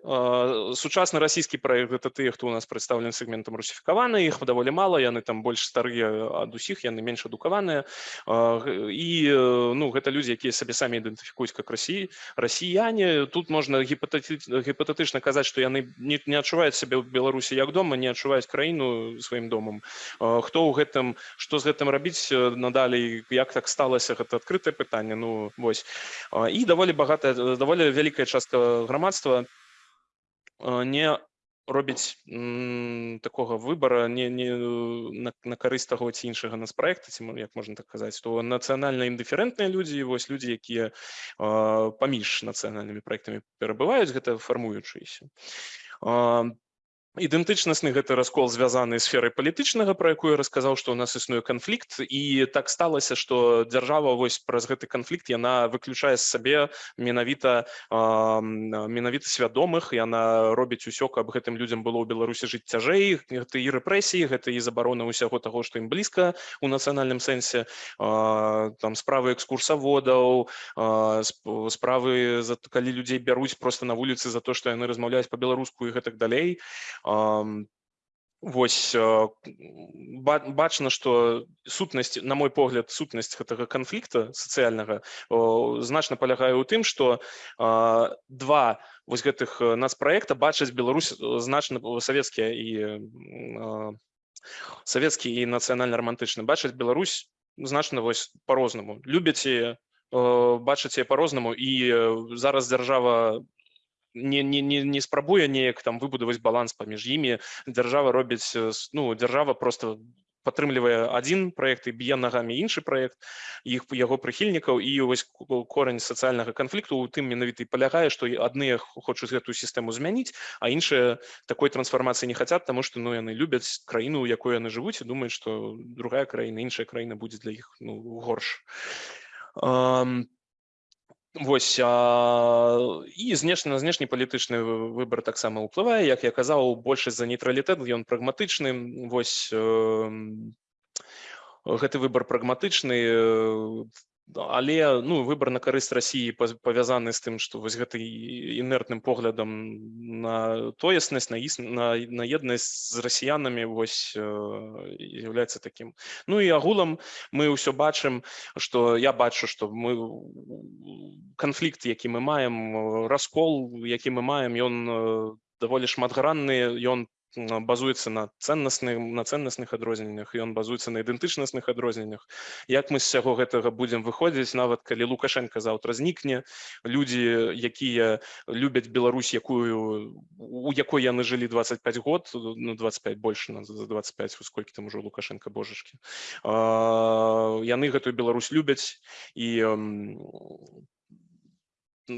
Сучасны расійскі праект гэта тыя хто у нас прадстаўлены сегментам русіфікаваны іх даволі мала яны там больш старыя ад усіх яны менш адукаваныя. І э, ну гэта людзі якія сабе самі ідэнтыфікуюць как Расіі расіяне. Тут можна гіпатэтычна казаць што яны не, не адчуваюць сябе ў беларусі як дома не адчуваюць краіну сваім домам. Хто ў гэтым што з гэтым рабіць надалей як так сталася гэта адкрытае пытанне ну вось. І даволі багатая даволі вялікая частка грамадства не робіць м, такога выбара не, не на, на карысць таго ці іншага нацпраекта ці мо- як можна так казаць то нацыянальна індыферэнтныя людзі вось людзі якія э, паміж нацыянальнымі праектамі перабываюць гэта фармуючыеся А, ідэнтычнасны гэты раскол звязаны сферай палітычнага пра якую расказаў што ў нас існуе канфлікт. І так сталася што дзяржава вось праз гэты канфлікт яна выключае з сабе менавіта м, менавіта свядомых. Яна робіць усё каб гэтым людзям было ў беларусі жыць цяжэй. Гэта і рэпрэсіі гэта і забарона ўсяго таго што ім блізка у нацыянальным сэнсе. А, там справы экскурсаводаў сп- справы за калі людзей бяруць просто на вуліцы за то што яны размаўляюць па-беларуску і гэтак далей Вось бачна, што сутнасць, на мой погляд, сутнасць гэтага канфлікта сацыяльнага значна палягае ў тым, што два вось гэтых э, нацпраекта бачаць Беларусь значна савецкія і савецкі і нацыянальна-рамантычны бачаць Беларусь значна вось по-рознаму любяць яе, э, бачаць яе по-рознаму і зараз дзяржава не, не, не, не спрабуе неяк там выбудаваць баланс паміж імі дзяржава робіць ну дзяржава просто падтрымлівае адзін праект і б'е нагамі іншы праект іх яго прыхільнікаў і вось ко- корань сацыяльнага канфлікту у тым менавіта і палягае што і адныя хочуць гэтую сістэму змяніць а іншыя такой трансфармацыі не хацят таму што ну яны любяць краіну якой яны жывуць і думаюць што другая краіна іншая краіна будзе для іх ну горш Ам, Вось а, і знешні на знешні палітычны вы- выбар таксама ўплывае. Як я казаў большасць за нейтралітэт ён прагматычны. Вось эм, гэты выбар прагматычны але ну выбар на карысць паз- павязаны з тым што вось гэты інертным поглядам на тоеснасць на іс на, на еднасць з расіянамі вось з'яўляецца такім. Ну і агулам мы ўсё бачым што я бачу што мы канфлікт які мы маем э, раскол які мы маем ён э, даволі шматгранны ён базуецца на цэннасных на цэннасных адрозненнях ён базуецца на ідэнтычнасных адрозненнях як мы з сяго гэтага будзем выходзіць нават калі лукашенко заўтра знікне людзі якія любяць Беларусь якую у якой яны жылі 25 год ну 25 больше на за 25 у сколькі там ужо лукашенко божачки яны гэтую Беларусь любяць і м, ну,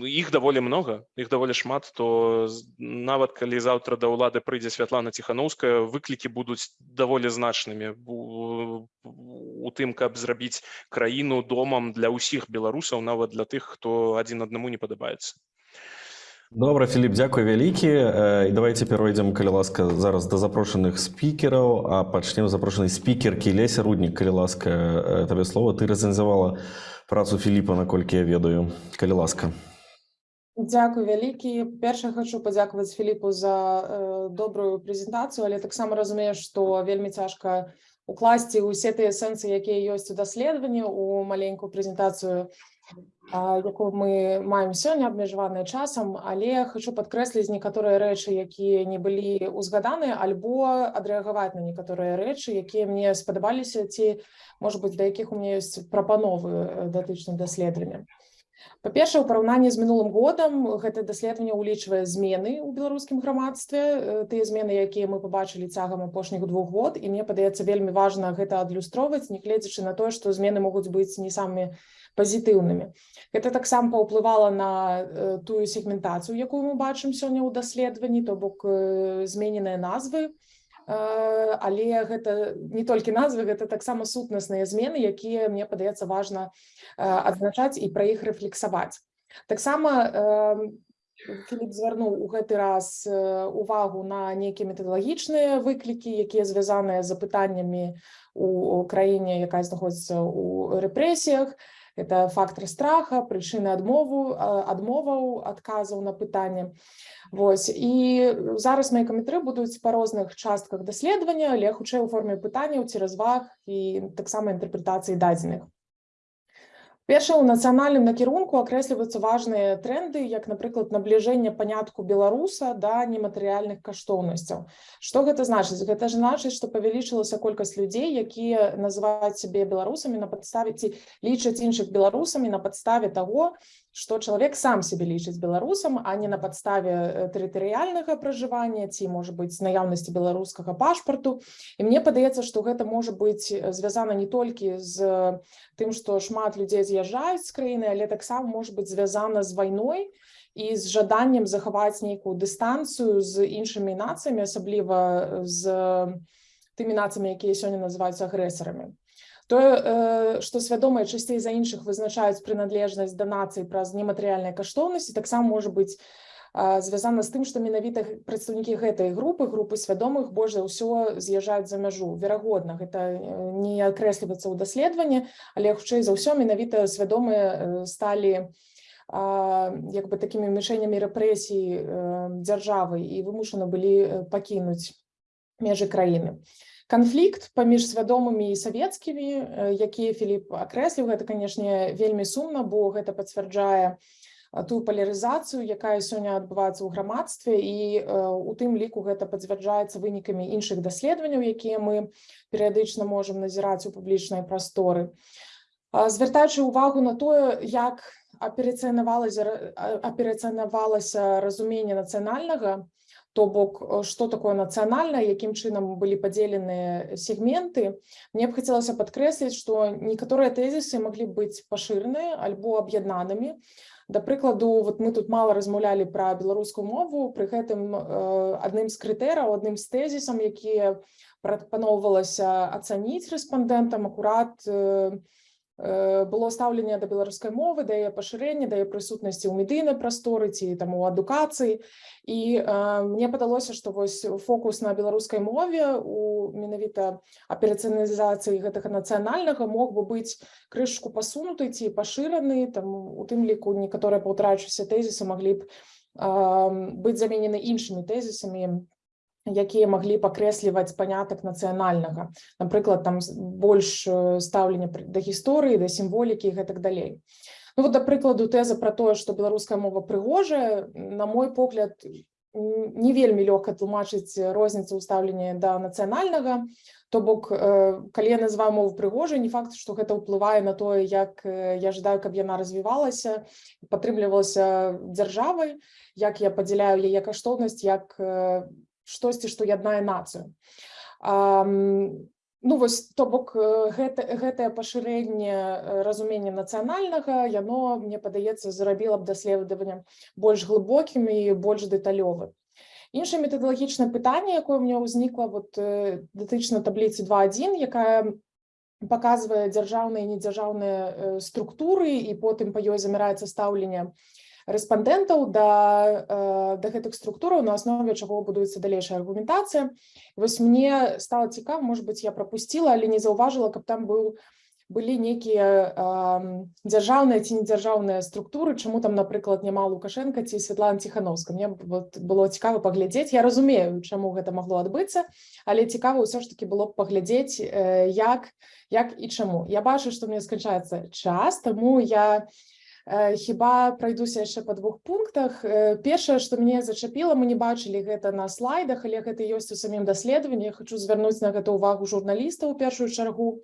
іх даволі много іх даволі шмат то нават калі заўтра да ўлады прыйдзе Святлана ціхановская выклікі будуць даволі значнымі у, у тым каб зрабіць краіну домам для ўсіх беларусаў нават для тых хто адзін аднаму не падабаецца. Добра Філіп дзякуй вялікі. І давайте перайдзем калі ласка зараз да запрошаных спікераў а пачнем запрошанай спікеркі Леся руднік. Калі ласка табе слова ты рэцэнзавала працу Філіпа наколькі я ведаю. Калі ласка Дзякуй вялікі. Перша хачу падзякаваць Філіпу за э, добрую прэзентацыю, але таксама разумею, што вельмі цяжка укласці ўсе тыя сэнсы, якія ёсць у даследаванні у маленькую прэзентацыю, а, якую мы маем сёння абмежаваная часам, але хачу падкрэсліць некаторыя рэчы, якія не былі ўзгаданы альбо адрэагаваць на некаторыя рэчы, якія мне спадабаліся ці можа быць да якіх у мяне ёсць прапановы э, датычна даследавання. Па-першае, у параўнанні з мінулым годам гэта даследаванне ўлічвае змены ў беларускім грамадстве, э, тыя змены, якія мы пабачылі цягам апошніх двух год. І мне падаецца вельмі важна гэта адлюстроўваць, нягледзячы на тое, што змены могуць быць не самымі пазітыўнымі. Гэта таксама паўплывала на э, тую сегментацыю, якую мы бачым сёння ў даследаванні, то бок э, змененыя назвы, але гэта не толькі назвы гэта таксама сутнасныя змены якія мне падаецца важна э, адзначаць і пра іх рэфлексаваць. Таксама Філіп звярнуў у гэты раз э, увагу на нейкія метадалагічныя выклікі якія звязаныя з запытаннямі у краіне якая знаходзіцца ў рэпрэсіях это фактор страха прычыны адмову адмоваў адказаў на пытанне Вось і зараз мои каментары будуць па розных частках даследавання але хутчэй у форме пытанняў ці разваг і таксама інтэрпрэтацыі дадзеных Першае, у нацыянальным накірунку акрэсліваюцца важныя тренды, як, напрыклад, набліжэнне панятку беларуса да нематэрыяльных каштоўнасцяў. Што гэта значыць? Гэта ж значыць, што павялічылася колькасць людзей, якія называюць сябе беларусамі на падставе ці лічаць іншых беларусамі на падставе таго, што чалавек сам сябе лічыць беларусам, а не на падставе э, тэрытарыяльнага пражывання ці можа быць наяўнасці беларускага пашпарту. І мне падаецца, што гэта можа быць э, звязана не толькі з тым, што шмат людзей з'язджаюць з краіны, але таксама можа быць звязана з вайной і з жаданнем захаваць нейкую дыстанцыю з іншымі нацыямі, асабліва з тымі нацыямі, якія сёння называюцца агрэсарамі. Тое, што свядомыя часцей за іншых вызначаюць прыналежнасць да нацыі праз нематэрыяльныя каштоўнасці, таксама можа быць звязана з тым, што менавіта прадстаўнікі гэтай групы, групы свядомых больш за ўсё з'язджаюць за мяжу. Верагодна, гэта не акрэсліваецца ў даследаванні, але хутчэй за ўсё менавіта свядомыя сталі як бы такімі мішэнямі рэпрэсій дзяржавы і вымушаны былі пакінуць межы краіны. Канфлікт паміж свядомымі і савецкімі, якія Філіп акрэсліў, гэта, канешне, вельмі сумна, бо гэта пацвярджае тую палярызацыю, якая сёння адбываецца ў грамадстве і у тым ліку гэта пацвярджаецца вынікамі іншых даследаванняў, якія мы перыядычна можам назіраць у публічнай прасторы. Звяртаючы ўвагу на тое, як аперацыянавалася аперацыянавалася разуменне нацыянальнага, то бок што такое нацыянальна якім чынам былі падзеленыя сегменты мне б хацелася падкрэсліць што некаторыя тэзісы маглі быць пашыраныя альбо аб'яднанымі да прыкладу вот мы тут мала размаўлялі пра беларускую мову пры гэтым адным з крытэраў адным з тэзісам якія прапаноўвалася ацаніць рэспандэнтам акурат было стаўленне да беларускай мовы да яе пашырэння да яе прысутнасці ў медыйнай прасторы ці там у адукацыі і э, мне падалося што вось фокус на беларускай мове у менавіта аперацыяналізацыі гэтага нацыянальнага мог бы быць крышку пасунуты ці пашыраны там у тым ліку некаторыя паўтрачыся тэзісы маглі б э, быць заменены іншымі тэзісамі якія маглі пакрэсліваць панятак нацыянальнага. Напрыклад там больш стаўлення да гісторыі да сімволікі і гэтак далей. Ну, вот да прыкладу тэза пра тое што беларуская мова прыгожая на мой погляд не вельмі лёгка тлумачыць розніцу ў стаўленні да нацыянальнага. То бок калі я называю мову прыгожай не факт што гэта ўплывае на тое як я жадаю каб яна развівалася падтрымлівалася дзяржавай як я падзяляю яе каштоўнасць як штосьці што яднае нацыю ну вось то бок гэта гэтае пашырэнне разумення нацыянальнага яно мне падаецца зрабіла б даследаваннем больш глыбокім і больш дэталёвым. Іншае метадалагічнае пытанне якое меня ўзнікла вот датычна табліцы 21 якая показвае дзяржаўныя недзяржаўныя структуры і потым па ёй заміраецца стаўленне рэспандэнтаў да, да гэтых структураў на аснове чаго будуецца далейшая аргументацыя. Вось мне стала цікава может быть я пропустила але не заўважыла каб там быў былі нейкія дзяржаўныя ці недзяржаўныя структуры чаму там напрыклад няма лукашенко ці Светлана ціхановска мне было цікава паглядзець. Я разумею чаму гэта магло адбыцца але цікава ўсё ж таки было б паглядзець як як і чаму. Я бачу што мне сканчаецца час таму я не хіба пройдуся яшчэ па двух пунктах. Першае што мне зачапіла мы не бачылі гэта на слайдах але гэта ёсць у самім даследаванні. Хочу звярнуць на гэта ўвагу журналіста у першую чаргу.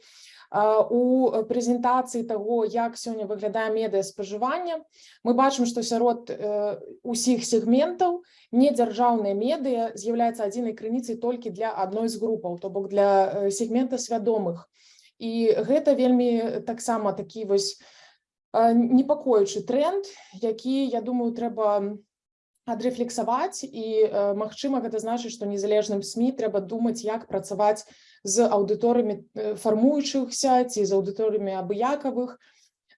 У прэзентацыі таго як сёння выглядае медыа спажывання мы бачым што сярод усіх сегментаў недзяржаўныя медыа з'яўляецца адзінай крыніцай толькі для адной з групаў то бок для сегмента свядомых. І гэта вельмі таксама такі вось непакоючы тренд які я думаю трэба адрэфлексаваць і магчыма гэта значыць што незалежным сМ трэба думаць як працаваць з аўдыторыямі фармуючыхся ці з аўдыторыямі абыякавых.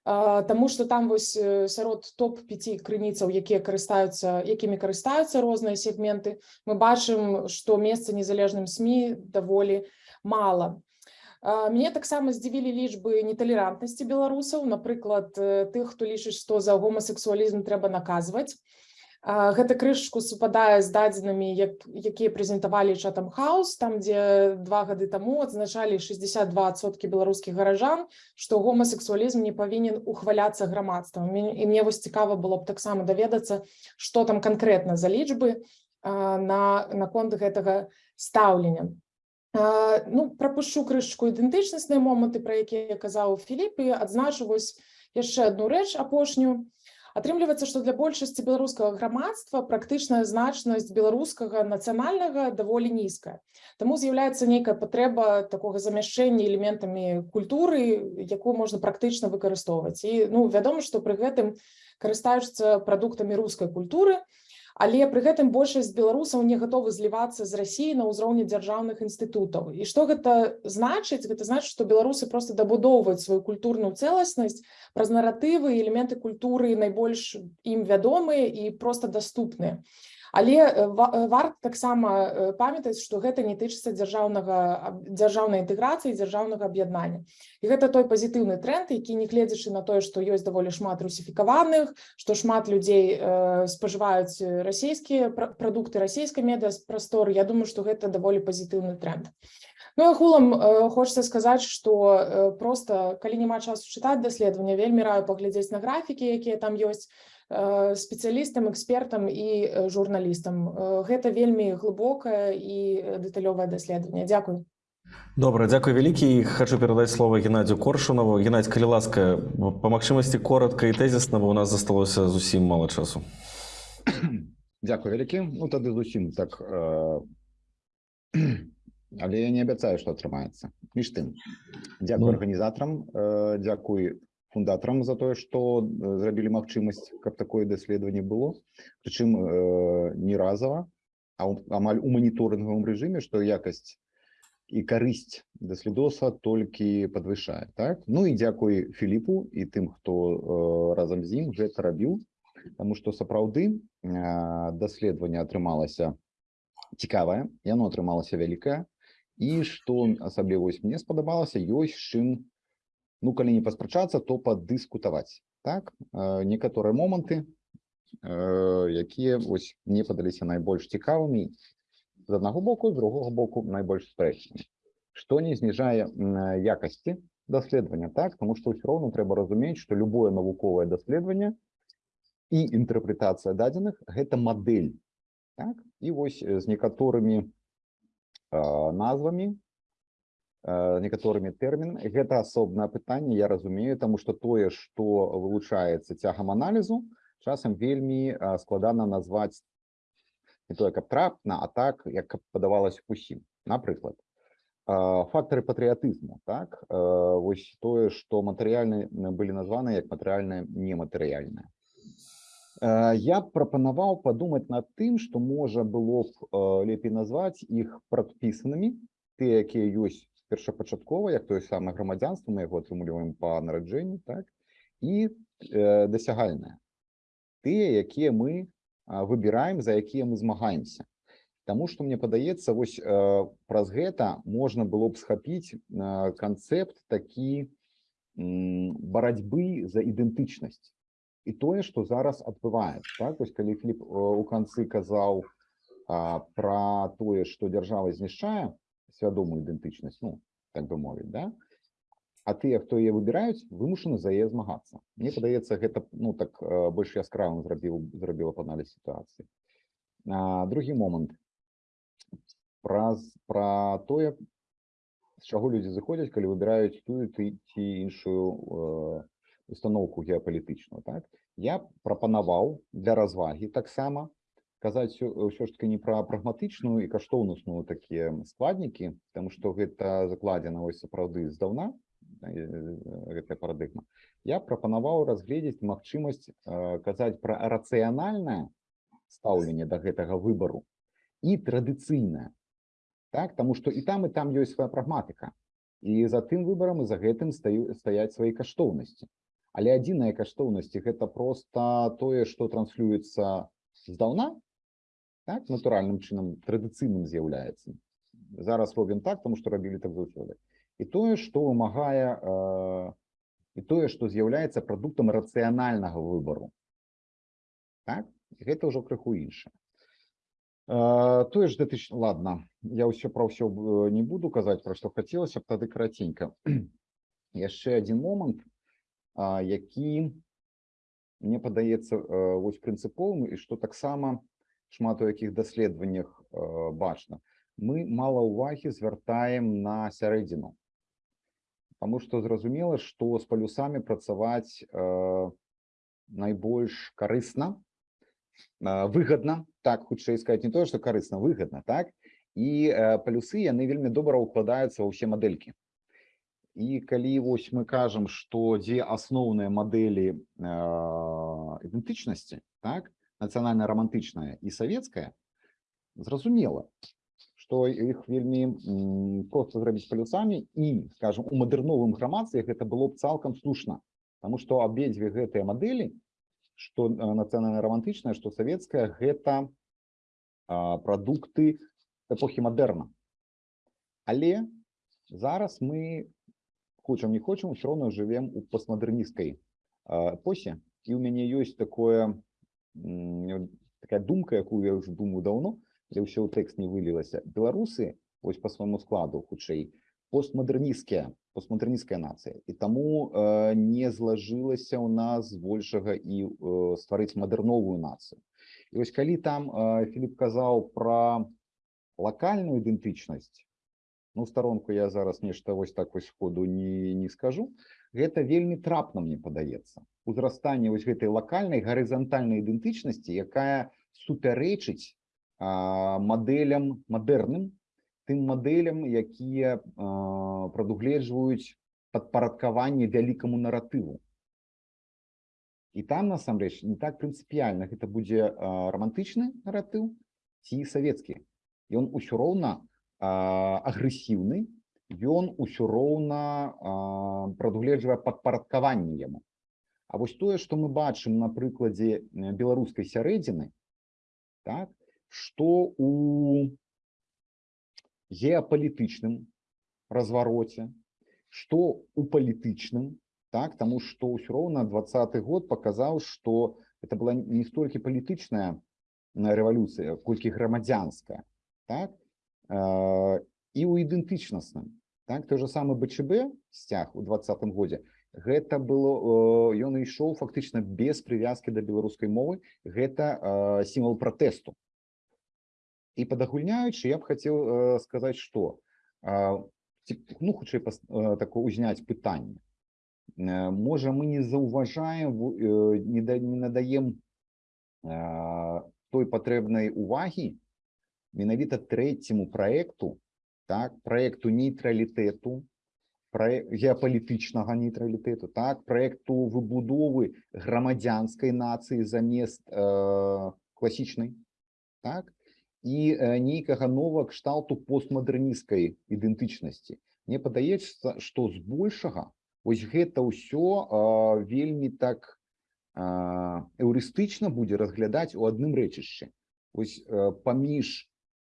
Таму што там вось сярод топ-5 крыніцаў якія карыстаюцца якімі карыстаюцца розныя сегменты мы бачым што месца незалежным сМ даволі мала Мне таксама здзівілі лічбы неталерантнасці беларусаў, напрыклад, тых, хто лічыць, што за гомасексуалізм трэба наказваць. Гэта крышку супадае з дадзенымі, якія прэзентавалі чатам хаус, там, дзе два гады таму адзначалі 62соткі беларускіх гаражан, што гомасексуалізм не павінен ухваляцца грамадствам. І мне вось цікава было б таксама даведацца, што там канкрэтна за лічбы наконт гэтага стаўлення. Ну прапушчу крышку ідэнтычнасныя моманты, пра якія казаў Філіп і адзначу вось яшчэ одну рэч апошнюю. Атрымліваецца, што для большасці беларускага грамадства практычная значнасць беларускага нацыянальнага даволі нізкая. Таму з'яўляецца нейкая патрэба такога замяшчэння элементамі культуры, якую можна практычна выкарыстоўваць. І ну, вядома, што пры гэтым карыстаюцца прадуктамі рускай культуры, але пры гэтым большасць беларусаў не гатовы злівацца з рассіі на ўзроўні дзяржаўных інстытутаў. І што гэта значыць? Гэта значыць, што беларусы проста дабудоўваюць сваю культурную цэласнасць праз наратывы, элементы культуры найбольш ім вядомыя і проста даступныя. Але э, э, варта таксама э, памятаць, што гэта не тычыцца дзяржаўнага дзяржаўнай інтэграцыі, дзяржаўнага аб'яднання. І гэта той пазітыўны тренд, які нягледзячы на тое, што ёсць даволі шмат русіфікаваных, што шмат людзей спажываюць расійскія пра- прадукты расійскай медыапрасторы. Я думаю, што гэта даволі пазітыўны тренд. Ну агулам хочацца сказаць, што проста калі няма часу чытаць даследаванне, вельмі раю паглядзець на графікі, якія там ёсць спецыялістам, экспертам і э, журналістам. Э, Гэта вельмі глыбокае і э, дэталёвае даследаванне. Дзякуй. Добра, дзякуй вялікі. І Хачу перадаць слова Геннадзю Коршунаву. Геннадзь, калі ласка, па магчымасці коротка і тэзісна, бо у нас засталося зусім мала часу. Дзякуй вялікі ну тады зусім так э... але я не абяцаю што атрымаецца між тым дзякуй Ну. арганізатарам э... дзякуй фундатарам за тое што э, зрабілі магчымасць каб такое даследаванне было. Прычым э... не разова а ў- амаль у маніторынгавым рэжыме што якасць і карысць даследоса толькі падвышае так? Ну і дзякуй Філіпу і тым хто э... разам з ім гэта рабіў Таму што сапраўды э, даследаванне атрымалася цікавае, яно атрымалася вялікае. І што асабліва мне спадабалася, ёсць чым ну калі не паспрачацца, то паддыскутаваць. Так некаторыя моманты, якія вось мне падаліся найбольш цікавымі з аднаго боку, з другога боку найбольш спрэчнымі. Што не зніжае якасці даследавання так, тому што ўсё роўна трэба разумець, што любое навуковае даследаванне і інтэрпрэтацыя дадзеных гэта мадэль так? і вось з некаторымі назвамі некаторымі тэрмінамі гэта асобнае пытанне я разумею таму што тое што вылучаецца цягам аналізу часам вельмі э, складана назваць не тое каб трапна а так як каб падавалася усім напрыклад э, фактары патрыятызму так? Э, вось тое што матэрыяльны былі названы як матэрыяльна нематэрыяльнае Э, Я прапанаваў падумаць над тым, што можа было б э, лепей назваць іх прадпісанымі, тыя, якія ёсць першапачаткова, як тое самае грамадзянства, мы яго атрымліваем па нараджэнні, так? і э, дасягальныя. Тыя, якія мы выбіраем, за якія мы змагаемся. Таму што мне падаецца, вось э, праз гэта можна было б схапіць э, канцэпт такі м, барацьбы за ідэнтычнасць і тое што зараз адбываецца так вось калі фліп у канцы казаў а, пра тое што дзяржава знішчае свядомую ідэнтычнасць ну так бы мовіць да? А тыя хто яе выбіраюць вымушаны за яе змагацца. Мне падаецца гэта ну так э, больш яскравым зрабіў зрабіла б аналіз сітуацыі. Другі момант. Праз пра тое з чаго людзі зыходзяць калі выбіраюць тую ты ці іншую э, установку геапалітычную так? Я прапанаваў для развагі таксама казаць ўсё ж таки не пра прагматычную і каштоўнасную такія складнікі тому што гэта закладзена вось сапраўды здаўна гэтая парадыгма. Я прапанаваў разгледзець магчымасць казаць пра рацыянальнае стаўленне да гэтага выбару і традыцыйнае. Так тому што і там і там ёсць свая прагматыка. І за тым выбарам і за гэтым стаю стаяць свае каштоўнасці. Але адзіная каштоўнасці гэта просто тое што транслюецца здаўна так натуральным чынам традыцыйным з'яўляецца зараз робім так тому што рабілі так заўсёды. І тое што вымагае э, і тое што з'яўляецца прадуктам рацыянальнага выбару. Так? Гэта ўжо крыху іншае Э, тое ж датыч ладно я ўсё пра ўсё э, не буду казаць пра што хацелася б тады караценька. Яшчэ адзін момант а, які мне падаецца э, вось прынцыповым і што таксама шмат у якіх даследаваннях э, бачна. Мы мала ўвагі звяртаем на сярэдзіну. Таму што зразумела што з палюсамі працаваць э, найбольш карысна э, выгадна так хутчэй сказать не то что карысна выгадна так? І плюсы яны вельмі добра укладаюцца ва ўсе мадэлькі. І калі вось мы кажам што дзе асноўныя мадэлі э, ідэнтычнасці так нацыянальна романтычная і савецкая зразумела што іх вельмі м, проста зрабіць палюсамі і скажем у мадэрновым грамадстве гэта было б цалкам слушна Таму што абедзве гэтыя мадэлі што нацыянальна романтычная што савецкая гэта а, прадукты эпохі мадэрна але зараз мы хочам не хочам все роўно жывем у постмадэрністкай а, эпосе і у мяне ёсць такое такая думка якую я ўжо думаю даўно але ўсё ў тэкст не вылілася беларусы вось по свайму складу хутчэй постмадэрністкія постмадэрнісцкая нацыя і таму э, не злажылася ў нас збольшага і э, стварыць мадэрновую нацыю і вось калі там э, Філіп казаў пра лакальную ідэнтычнасць ну старонку я зараз нешта вось так вось сходу не не скажу. Гэта вельмі трапна мне падаецца. Узрастанне вось гэтай лакальнай гарызантальнай ідэнтычнасці якая супярэчыць мадэлям мадэрным тым мадэлям якія прадугледжваюць падпарадкаванне вялікаму наратыву. І там насамрэч не так прынцыпіяльна. Гэта будзе а, романтычны наратыў ці савецкі. Ён усё роўна агрэсіўны ён усё роўна прадугледжвае падпарадкаванне яму. А вось тое што мы бачым на прыкладзе беларускай сярэдзіны так што у геапалітычным развароце што у палітычным так таму што ўсё роўна двадцаты год паказаў што это была не столькі палітычная рэвалюцыя колькі грамадзянская так і ў ідэнтычнасным так той же самы бчб сцяг у двадцатым годзе гэта было э, ён ішоў фактычна без прывязкі да беларускай мовы. Гэта э, сімвал пратэсту і падагульняючы я б хацеў э, сказаць што э, ну хутчэй э, такое узняць пытанне э, можа мы не заўважаем э, не, да, не надаем э, той патрэбнай увагі менавіта трэцяму праекту так праекту нейтралітэту геапалітычнага нейтралітэту так праекту выбудовы грамадзянскай нацыі замест э, класічнай так і э, нейкага новага кшталту постмадэрнісцкай ідэнтычнасці Мне падаецца што збольшага ось гэта ўсё э, вельмі так э, эўрыстычна будзе разглядаць у адным рэчышчы. Ось э, паміж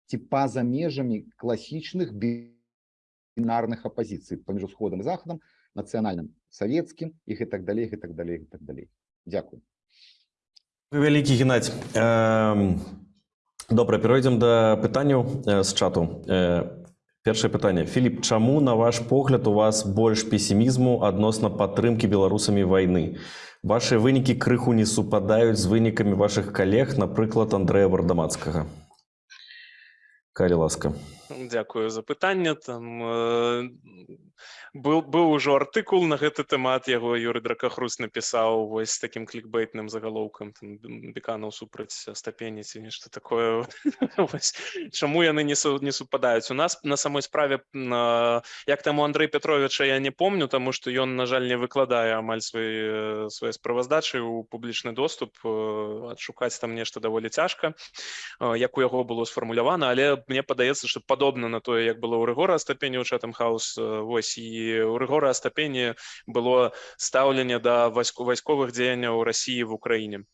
ці па-за межамі класічных бінарных апазіцый паміж усходам і захадам нацыянальным савецкім і гэтак далей гэтак далей гэтак далей Дякую. Вы вялікі геннадзь добра перайдзем да пытанняў э, з чату. Э, першае пытанне Філіп чаму на ваш погляд у вас больш песімізму адносна падтрымкі беларусамі вайны ваши вынікі крыху не супадаюць з вынікамі ваших калег напрыклад Андрэя вардамацкага калі ласка Дякую за пытанне там э, был быў ужо артыкул на гэты тэмат яго юры дракахрус напісаў вось таким клікбейтным загалоўкам беканаў супраць стапені ці нешта такое. Чаму яны не су, не супадаюць. У нас на самой справе на як таму Андрей Петровича я не помню тому что ён на жаль не выкладае амаль свае свае справаздачы у публічны доступ адшукаць там нешта даволі цяжка як у яго было сфармулявана але мне падаецца что падобна на тое як было ў рэгора стапені ў чатам хаус вось і у рэгора стапені было стаўленне да вайску вайсковых дзеянняў России в Украине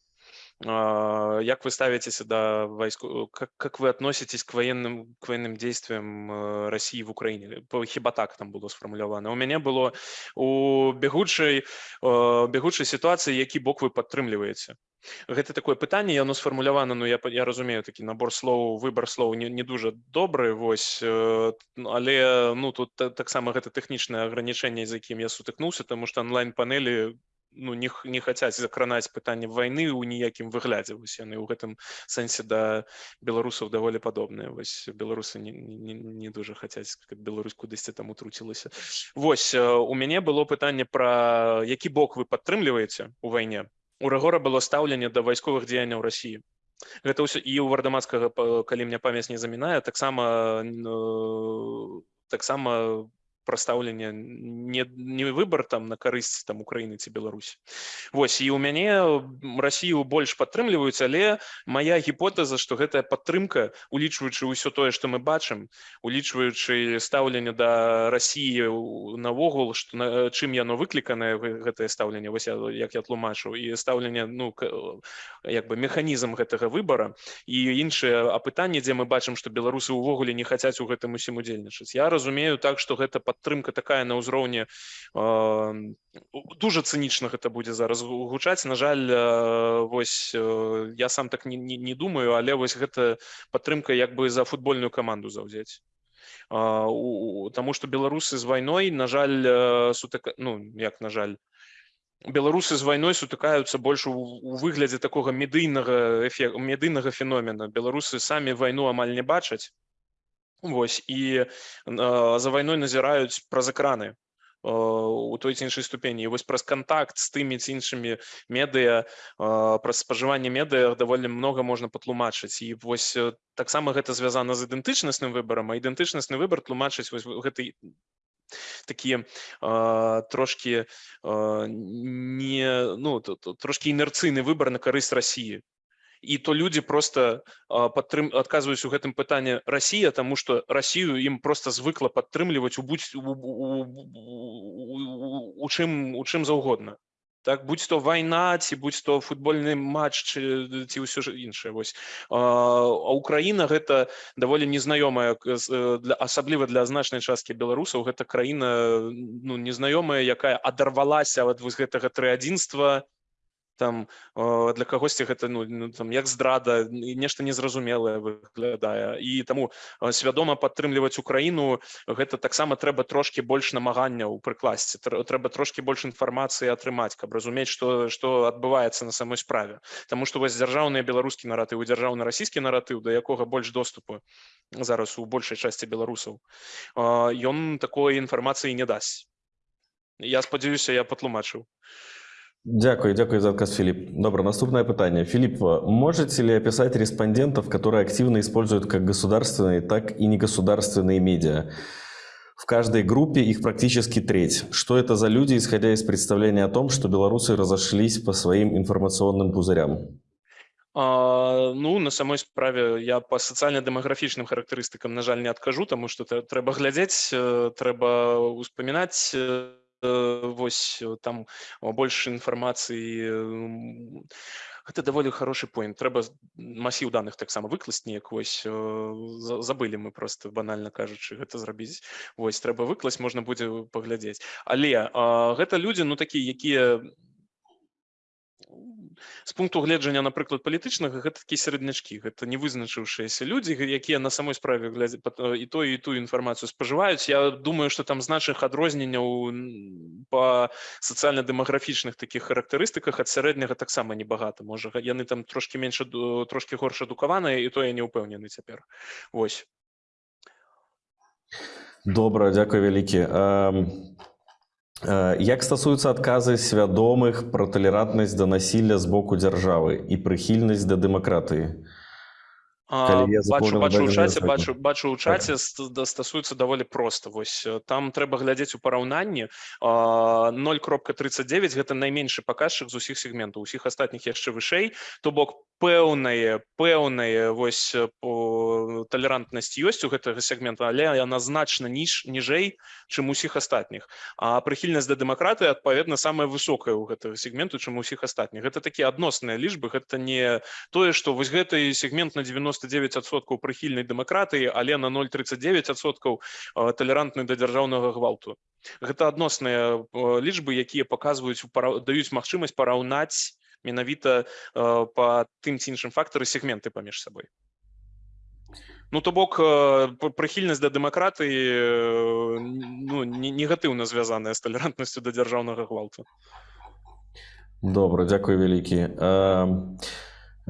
як вы ставитесь до войску как, как вы относитесь к военным к военным действиям России в Украине? Хіба так там было сфармулявана у мяне было у бегучай бегучай ситуации які бок вы падтрымліваеце гэта такое пытанне яно сфармулявана Ну я я разумею такі набор слоў выбор слоў не, не дужа добры вось але ну тут таксама гэта тэхнічнае агранічэнне з якім я сутыкнуўся тому что онлайн панелі ну не, не хацяць закранаць пытанне вайны ў ніякім выглядзе вось яны ў гэтым сэнсе да беларусаў даволі падобныя вось беларусы не, не, не дужа хацяць каб Беларусь кудысьці там утруцілася Вось у мяне было пытанне пра які бок вы падтрымліваеце у вайне у рэгора было стаўленне да вайсковых дзеянняў рассіі гэта ўсё і ў вардамацкага па- калі мне памяць не замінае таксама э, таксама прастаўленне не не выбар там на карысць там Украіны ці Беларусі Вось і у мяне м, Расію больш падтрымліваюць але моя гіпотэза што гэтая падтрымка улічваючы ўсё тое што мы бачым улічваючы стаўленне да Расіі ў- навогул што на чым яно выкліканае гэ- гэтае стаўленне вось я, як я тлумачыў і стаўленне ну як бы механізм гэтага выбара. І іншыя апытанні дзе мы бачым што беларусы ўвогуле не хацяць у гэтым усім удзельнічаць. Я разумею так што гэта падтрымка такая на ўзроўні э, дужа цынічна гэта будзе зараз гу- гучаць. На жаль э, вось э, я сам так не, не, не думаю але вось гэта падтрымка як бы за футбольную каманду у- Таму што беларусы з вайной на жаль сутыка ну як на жаль беларусы з вайной сутыкаюцца больш у выглядзе такога медыйнага эфе медыйнага феномена. Беларусы самі вайну амаль не бачаць Вось і э, за вайной назіраюць праз экраны э, у той ці іншай ступені. Вось праз кантакт з тымі ці іншымі медыа э, праз спажыванне медыа даволі многа можна патлумачыць і вось таксама гэта звязана з ідэнтычнасным выбарам а ідэнтычнасны выбар тлумачыць вось гэты такі э, трошки э, не ну т- т- трошки інерцыйны выбар на карысць Росіі і то людзі просто падтрым адказваюць у гэтым пытанні Расія тому что Расію ім просто звыкла падтрымліваць у будь у, у, у, у, чым у чым заўгодна так будь то вайна ці будь то футбольны матч ці, ці ўсё ж іншае вось. А, Украіна гэта даволі незнаёмая для асабліва для значнай часткі беларусаў гэта краіна ну незнаёмая якая адарвалася ад вось гэтага трыадзінства там э, для кагосьці гэта ну, ну там як здрада нешта незразумелае выглядае. І таму э, свядома падтрымліваць Украіну гэта таксама трэба трошки больш намаганняў прыкласці Трэ- трэба трошки больш інфармацыі атрымаць каб разумець што што адбываецца на самой справе. Таму што вось дзяржаўныя беларускі наратыў і дзяржаўны расійскі наратыў да якога больш доступу зараз у большай часці беларусаў э, ён такой інфармацыі не дасць. Я спадзяюся я патлумачыў Дякую, дякую за отказ, Филипп. Добро, наступное питание. Филипп, можете ли описать респондентов, которые активно используют как государственные, так и негосударственные медиа? В каждой группе их практически треть. Что это за люди, исходя из представления о том, что белорусы разошлись по своим информационным пузырям? А, ну на самой справе я по сацыяльна-дэмаграфічным характарыстыкам на жаль не таму што трэ- трэба глядзець э, трэба успамінаць э, вось э, там о, больш інфармацыі гэта даволі хорошы поінт трэба масіў даных таксама выкласць неяк вось э, за- забылі мы просто банальна кажучы гэта зрабіць вось трэба выкласць можна будзе паглядзець але а, гэта людзі ну такія якія з пункту гледжання напрыклад палітычнага гэта такі середнячкі гэта не вызначыўшыеся людзі якія на самой справе э, і тую і тую інфармацыю спажываюць. Я думаю што там значных адрозненняў па сацыяльна-дэмаграфічных такіх характарыстыках ад сярэдняга таксама небагата. Можа яны там трошки менш трошки горш адукаваныя і то я не ўпэўнены цяпер. Вось. Добра, дякую вялікі. Э, Як стасуюцца адказы свядомых пра талерантнасць да насілля з боку дзяржавы і прыхільнасць да дэмакратыі? Калі я бачу бачу дадзены чаце бачу бачу ў чаце ст- да- стасуецца даволі проста вось э, там трэба глядзець у параўнанні а, 0.39 гэта найменшы паказчык з усіх сегментаў усіх астатніх яшчэ вышэй то бок пэўнае пэўнае вось э, талерантнасць ёсць у гэтага сегмента але яна значна ніж ніжэй чым усіх астатніх а прыхільнасць да дэмакраты адпаведна самая высокая ў гэтага сегменту чым у усіх астатніх гэта такія адносныя лічбы гэта не тое што вось гэты сегмент на 99соткаў прыхільнай дэмакратыі але на 039соткаў талерантны да дзяржаўнага гвалту. Гэта адносныя лічбы якія паказваюць даюць магчымасць параўнаць менавіта па тым ці іншым фактары сегменты паміж сабой Ну то бок э, прыхільнасць да дэмакратыі э, ну, не- негатыўна звязаная з талерантнасцю да дзяржаўнага гвалту. Добро, дякую великий. Эм, э,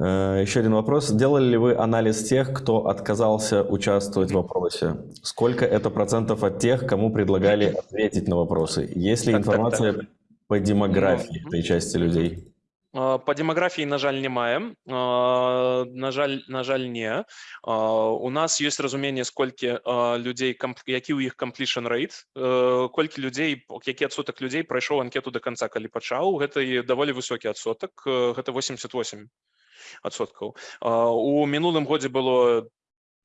Еще один вопрос. Делали ли вы анализ тех, кто отказался участвовать в вопросе? Сколько это процентов от тех, кому предлагали ответить на вопросы? Есть ли Так, так, информация так. по демографии Ну, этой части людей? А, По демографии, на жаль, не маем. А, На жаль, на жаль, не. А, У нас есть разумение, сколько а, людей, комп- які у іх completion rate, э, колькі людей, які адсотак людей прайшоў анкету до конца, калі пачаў, гэта і даволі высокі адсотак, э, гэта 88 адсоткаў. У мінулым годзе было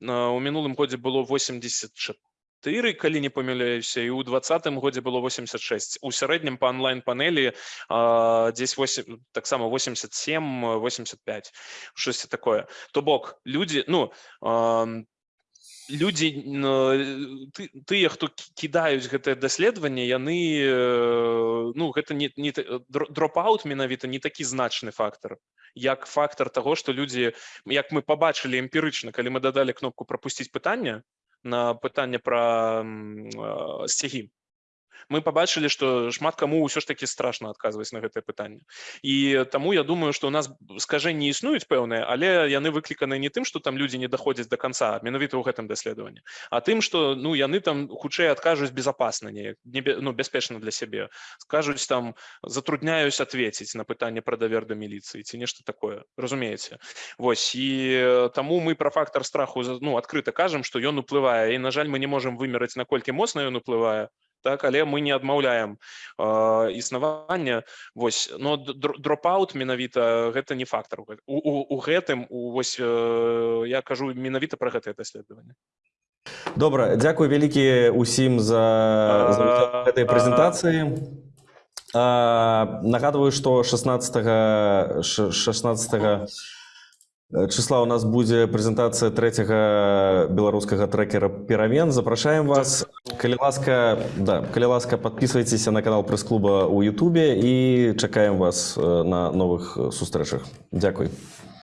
у мінулым годзе было 84 калі не памыляюся і ў двадцатым годзе было 86 у сярэднім па онлайн-панелі дзесь 8 таксама 87 85 штосьці такое то бок людзі ну ам, людзі н- ты- тыя хто кі- кідаюць гэтае даследаванне яны э, ну гэта не, не дропаут менавіта не такі значны фактор як фактор таго што людзі як мы пабачылі эмпірычна калі мы дадалі кнопку прапусціць пытанне на пытанне пра э, сцягі мы пабачылі што шмат каму ўсё ж такі страшна адказваць на гэтае пытанне і таму я думаю што у нас скажэнні існуюць пэўныя але яны выкліканы не тым што там людзі не даходзяць до конца менавіта ў гэтым даследаванні а тым што ну яны там хутчэй адкажуць безопасна неяк не ну бяспечна для сябе скажуць там затрудняюсь ответить на пытанне пра давер да міліцыі ці нешта такое разумееце Вось і таму мы пра фактор страху ну адкрыта кажам што ён уплывае і на жаль мы не можам вымераць наколькі моцна ён уплывае так але мы не адмаўляем э, існавання вось но дропаут менавіта гэта не фактор у, у, у, гэтым у вось э, я кажу менавіта пра гэтае даследаванне. Добра, дзякуй вялікі ўсім за, за гэтай прэзентацыі. Нагадваю, што 16 ш- 16 числа у нас будзе прэзентацыя трэцяга беларускага трекера перамен. Запрашаем вас. Калі ласка, да, калі ласка, подписывайтеся на канал прэс-клуба ў Ютубе і чакаем вас э, на новых э, сустрэчах. Дзякуй.